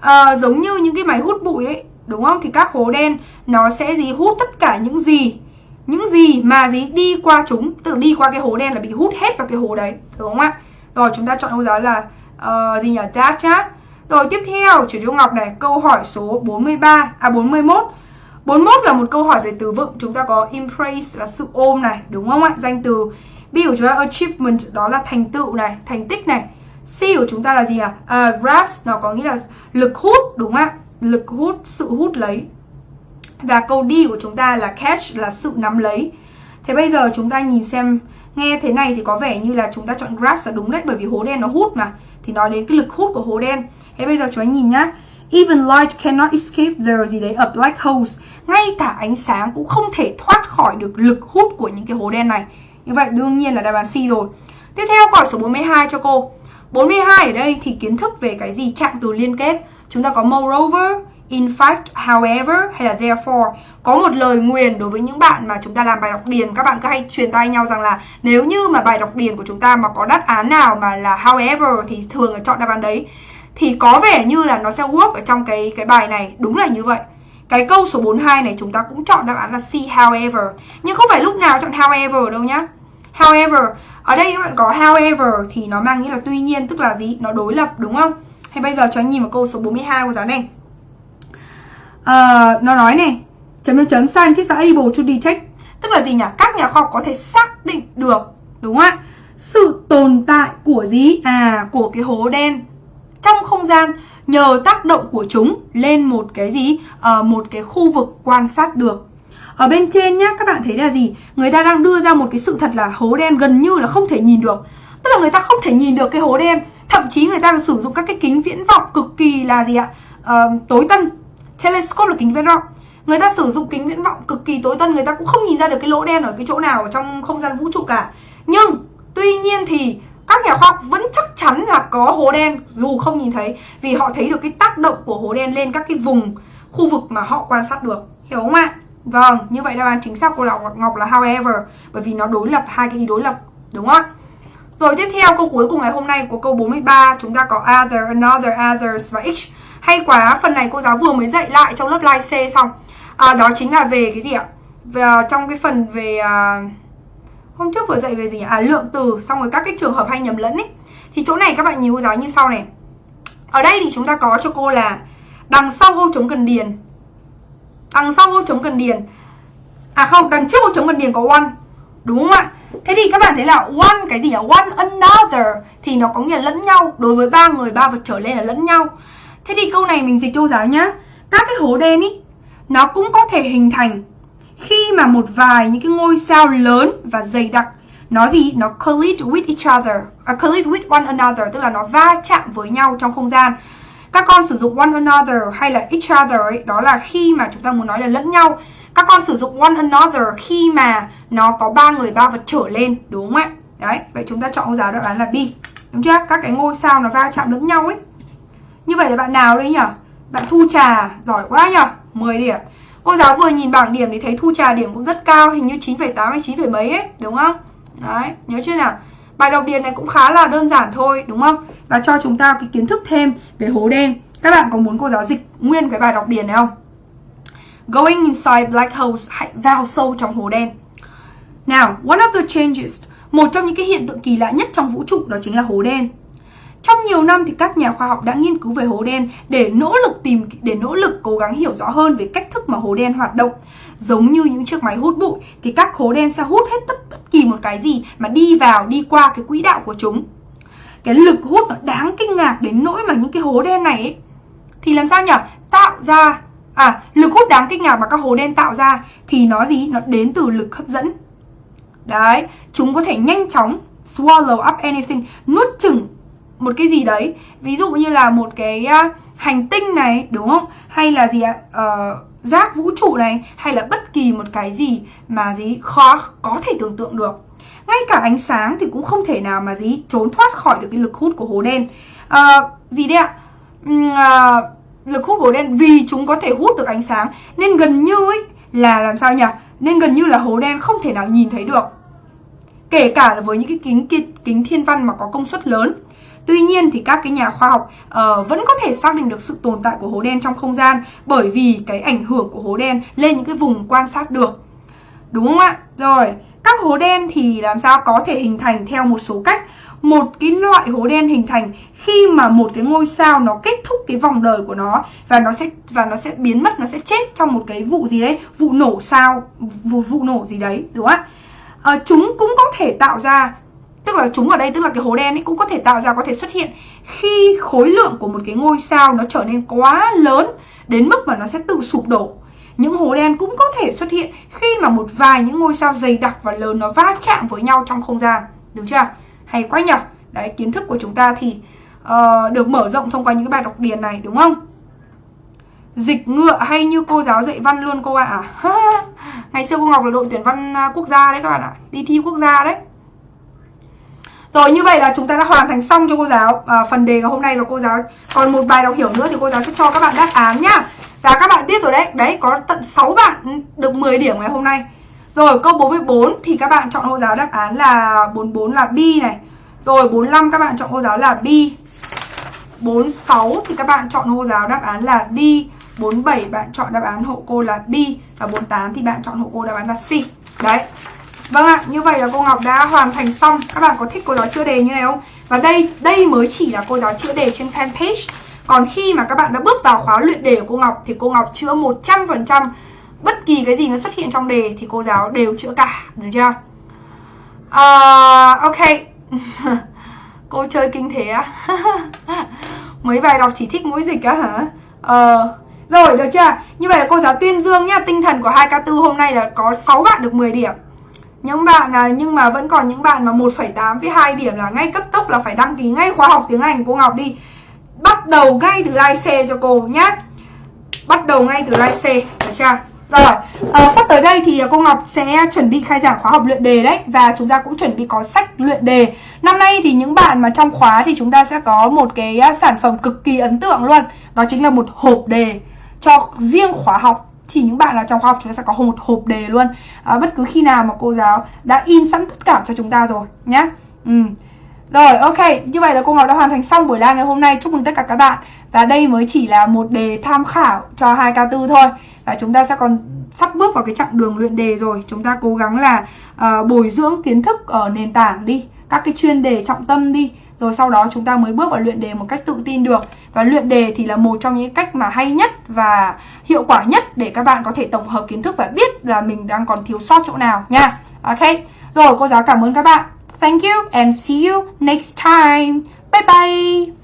À, Giống như những cái máy hút bụi ấy Đúng không? Thì các hố đen nó sẽ gì? Hút tất cả những gì? Những gì mà gì? Đi qua chúng Tức là đi qua cái hố đen là bị hút hết vào cái hố đấy Đúng không ạ? Rồi chúng ta chọn cô giáo là uh, gì nhỉ? That nhá Rồi tiếp theo, chuyển Trung Ngọc này Câu hỏi số 43, à 41 41 là một câu hỏi về từ vựng. Chúng ta có embrace là sự ôm này Đúng không ạ? Danh từ. B của chúng ta achievement đó là thành tựu này, thành tích này. C của chúng ta là gì à? Uh, grasp nó có nghĩa là lực hút đúng không ạ? Lực hút, sự hút lấy. Và câu D của chúng ta là catch là sự nắm lấy. Thế bây giờ chúng ta nhìn xem Nghe thế này thì có vẻ như là chúng ta chọn grasp là đúng đấy Bởi vì hố đen nó hút mà. Thì nói đến cái lực hút của hố đen. Thế bây giờ chúng ta nhìn nhá. Even light cannot escape the gì đấy a black holes. Ngay cả ánh sáng cũng không thể thoát khỏi được lực hút của những cái hố đen này. Như vậy đương nhiên là đáp án C rồi. Tiếp theo câu hỏi số 42 cho cô. 42 ở đây thì kiến thức về cái gì trạng từ liên kết. Chúng ta có moreover, in fact, however hay là therefore. Có một lời nguyền đối với những bạn mà chúng ta làm bài đọc điền các bạn cứ hay truyền tay nhau rằng là nếu như mà bài đọc điền của chúng ta mà có đáp án nào mà là however thì thường là chọn đáp án đấy thì có vẻ như là nó sẽ work ở trong cái cái bài này. Đúng là như vậy. Cái câu số 42 này chúng ta cũng chọn đáp án là C however. Nhưng không phải lúc nào chọn however đâu nhá. However ở đây các bạn có however thì nó mang nghĩa là tuy nhiên tức là gì? Nó đối lập đúng không? Hay bây giờ cho anh nhìn vào câu số 42 của giáo này. À, nó nói này chấm chấm chấm scientists are able to detect. Tức là gì nhỉ? Các nhà khoa học có thể xác định được đúng không ạ? Sự tồn tại của gì? À của cái hố đen trong không gian nhờ tác động của chúng lên một cái gì? À, một cái khu vực quan sát được. Ở bên trên nhá các bạn thấy là gì? Người ta đang đưa ra một cái sự thật là hố đen gần như là không thể nhìn được. Tức là người ta không thể nhìn được cái hố đen. Thậm chí người ta sử dụng các cái kính viễn vọng cực kỳ là gì ạ? À, tối tân. Telescope là kính viễn vọng. Người ta sử dụng kính viễn vọng cực kỳ tối tân người ta cũng không nhìn ra được cái lỗ đen ở cái chỗ nào ở trong không gian vũ trụ cả. Nhưng tuy nhiên thì các nhà khoa học vẫn chắc chắn là có hố đen dù không nhìn thấy vì họ thấy được cái tác động của hố đen lên các cái vùng khu vực mà họ quan sát được. Hiểu không ạ? Vâng như vậy đáp án chính xác của lão Ngọc là however bởi vì nó đối lập hai cái ý đối lập đúng không ạ? Rồi tiếp theo câu cuối cùng ngày hôm nay của câu 43 chúng ta có other, another, others và each hay quá phần này cô giáo vừa mới dạy lại trong lớp live C xong. À, đó chính là về cái gì ạ? Về, à, trong cái phần về uh, Hôm trước vừa dạy về gì À lượng từ xong rồi các cái trường hợp hay nhầm lẫn ấy. Thì chỗ này các bạn nhìn cô giáo như sau này. Ở đây thì chúng ta có cho cô là Đằng sau ô chống cần điền. Đằng sau ô chống cần điền. À không, đằng trước ô chống cần điền có one. Đúng không ạ? Thế thì các bạn thấy là one cái gì nhỉ? One another Thì nó có nghĩa lẫn nhau. Đối với ba người, ba vật trở lên là lẫn nhau. Thế thì câu này mình dịch cho cô giáo nhá. Các cái hố đen ý Nó cũng có thể hình thành khi mà một vài những cái ngôi sao lớn và dày đặc nó gì? Nó collide with each other uh, collide with one another tức là nó va chạm với nhau trong không gian. Các con sử dụng one another hay là each other ấy, đó là khi mà chúng ta muốn nói là lẫn nhau. Các con sử dụng one another khi mà nó có ba người ba vật trở lên đúng không ạ? Đấy vậy chúng ta chọn câu giáo đáp án là B đúng chưa? Các cái ngôi sao nó va chạm lẫn nhau ấy. Như vậy là bạn nào đấy nhỉ? Bạn thu trà giỏi quá nhỉ? 10 điểm. Cô giáo vừa nhìn bảng điểm thì thấy Thu Trà điểm cũng rất cao Hình như 9,8 hay 9, mấy ấy Đúng không? Đấy, nhớ chưa nào? Bài đọc điền này cũng khá là đơn giản thôi Đúng không? Và cho chúng ta cái kiến thức thêm về hố đen Các bạn có muốn cô giáo dịch nguyên cái bài đọc điền này không? Going inside black holes Hãy vào sâu trong hố đen Now, one of the changes Một trong những cái hiện tượng kỳ lạ nhất trong vũ trụ đó chính là hố đen trong nhiều năm thì các nhà khoa học đã nghiên cứu về hố đen để nỗ lực tìm để nỗ lực cố gắng hiểu rõ hơn về cách thức mà hố đen hoạt động. Giống như những chiếc máy hút bụi thì các hố đen sẽ hút hết tất, bất kỳ một cái gì mà đi vào đi qua cái quỹ đạo của chúng. Cái lực hút nó đáng kinh ngạc đến nỗi mà những cái hố đen này ấy, thì làm sao nhỉ? Tạo ra à lực hút đáng kinh ngạc mà các hố đen tạo ra thì nó gì? Nó đến từ lực hấp dẫn. Đấy, chúng có thể nhanh chóng swallow up anything, nuốt chửng một cái gì đấy. Ví dụ như là một cái uh, hành tinh này đúng không? Hay là gì ạ? Ờ, uh, rác vũ trụ này hay là bất kỳ một cái gì mà gì khó có thể tưởng tượng được. Ngay cả ánh sáng thì cũng không thể nào mà gì trốn thoát khỏi được cái lực hút của hố đen. Uh, gì đấy ạ? Uh, lực hút của hố đen vì chúng có thể hút được ánh sáng. Nên gần như ấy là làm sao nhỉ? Nên gần như là hố đen không thể nào nhìn thấy được. Kể cả là với những cái kính kính thiên văn mà có công suất lớn. Tuy nhiên thì các cái nhà khoa học uh, vẫn có thể xác định được sự tồn tại của hố đen trong không gian bởi vì cái ảnh hưởng của hố đen lên những cái vùng quan sát được. Đúng không ạ? Rồi, các hố đen thì làm sao có thể hình thành theo một số cách. Một cái loại hố đen hình thành khi mà một cái ngôi sao nó kết thúc cái vòng đời của nó và nó sẽ và nó sẽ biến mất, nó sẽ chết trong một cái vụ gì đấy, vụ nổ sao, vụ, vụ nổ gì đấy, đúng không ạ? À, chúng cũng có thể tạo ra Tức là chúng ở đây tức là cái hố đen ấy cũng có thể tạo ra có thể xuất hiện khi khối lượng của một cái ngôi sao nó trở nên quá lớn đến mức mà nó sẽ tự sụp đổ. Những hố đen cũng có thể xuất hiện khi mà một vài những ngôi sao dày đặc và lớn nó va chạm với nhau trong không gian. Đúng chưa? Hay quá nhỉ? Đấy, kiến thức của chúng ta thì uh, được mở rộng thông qua những cái bài đọc điền này đúng không? Dịch ngựa hay như cô giáo dạy văn luôn cô ạ à? Ngày xưa cô Ngọc là đội tuyển văn à, quốc gia đấy các bạn ạ Đi thi quốc gia đấy rồi như vậy là chúng ta đã hoàn thành xong cho cô giáo. À, Phần đề của hôm nay và cô giáo. Còn một bài đọc hiểu nữa thì cô giáo sẽ cho các bạn đáp án nhá. Và các bạn biết rồi đấy. Đấy có tận 6 bạn được 10 điểm ngày hôm nay. Rồi câu 44 thì các bạn chọn cô giáo đáp án là 44 là B này. Rồi 45 các bạn chọn cô giáo là B. 46 thì các bạn chọn cô giáo đáp án là D. 47 bạn chọn đáp án hộ cô là B. Và 48 thì bạn chọn hộ cô đáp án là C. Đấy. Vâng ạ, như vậy là cô Ngọc đã hoàn thành xong Các bạn có thích cô giáo chữa đề như này không? Và đây, đây mới chỉ là cô giáo chữa đề trên fanpage Còn khi mà các bạn đã bước vào khóa luyện đề của cô Ngọc Thì cô Ngọc chữa 100% Bất kỳ cái gì nó xuất hiện trong đề Thì cô giáo đều chữa cả, được chưa? Uh, ok Cô chơi kinh thế á Mấy bài đọc chỉ thích mũi dịch á hả? Uh, rồi, được chưa? Như vậy là cô giáo tuyên dương nhá Tinh thần của 2K4 hôm nay là có 6 bạn được 10 điểm những bạn à nhưng mà vẫn còn những bạn mà 1,8 với 2 điểm là ngay cấp tốc là phải đăng ký ngay khóa học tiếng Anh. Cô Ngọc đi. Bắt đầu ngay từ like C cho cô nhé bắt đầu ngay từ like C được chưa? Rồi à, sắp tới đây thì cô Ngọc sẽ chuẩn bị khai giảng khóa học luyện đề đấy và chúng ta cũng chuẩn bị có sách luyện đề. Năm nay thì những bạn mà trong khóa thì chúng ta sẽ có một cái à, sản phẩm cực kỳ ấn tượng luôn. Đó chính là một hộp đề cho riêng khóa học thì những bạn là trong khoa học chúng ta sẽ có một hộp đề luôn. À, bất cứ khi nào mà cô giáo đã in sẵn tất cả cho chúng ta rồi nhé ừ. Rồi ok, như vậy là cô Ngọc đã hoàn thành xong buổi live ngày hôm nay. Chúc mừng tất cả các bạn. Và đây mới chỉ là một đề tham khảo cho 2K4 thôi. Và chúng ta sẽ còn sắp bước vào cái chặng đường luyện đề rồi. Chúng ta cố gắng là uh, bồi dưỡng kiến thức ở nền tảng đi Các cái chuyên đề trọng tâm đi rồi sau đó chúng ta mới bước vào luyện đề một cách tự tin được. Và luyện đề thì là một trong những cách mà hay nhất và hiệu quả nhất để các bạn có thể tổng hợp kiến thức và biết là mình đang còn thiếu sót chỗ nào nha. Ok, rồi cô giáo cảm ơn các bạn. Thank you and see you next time. Bye bye.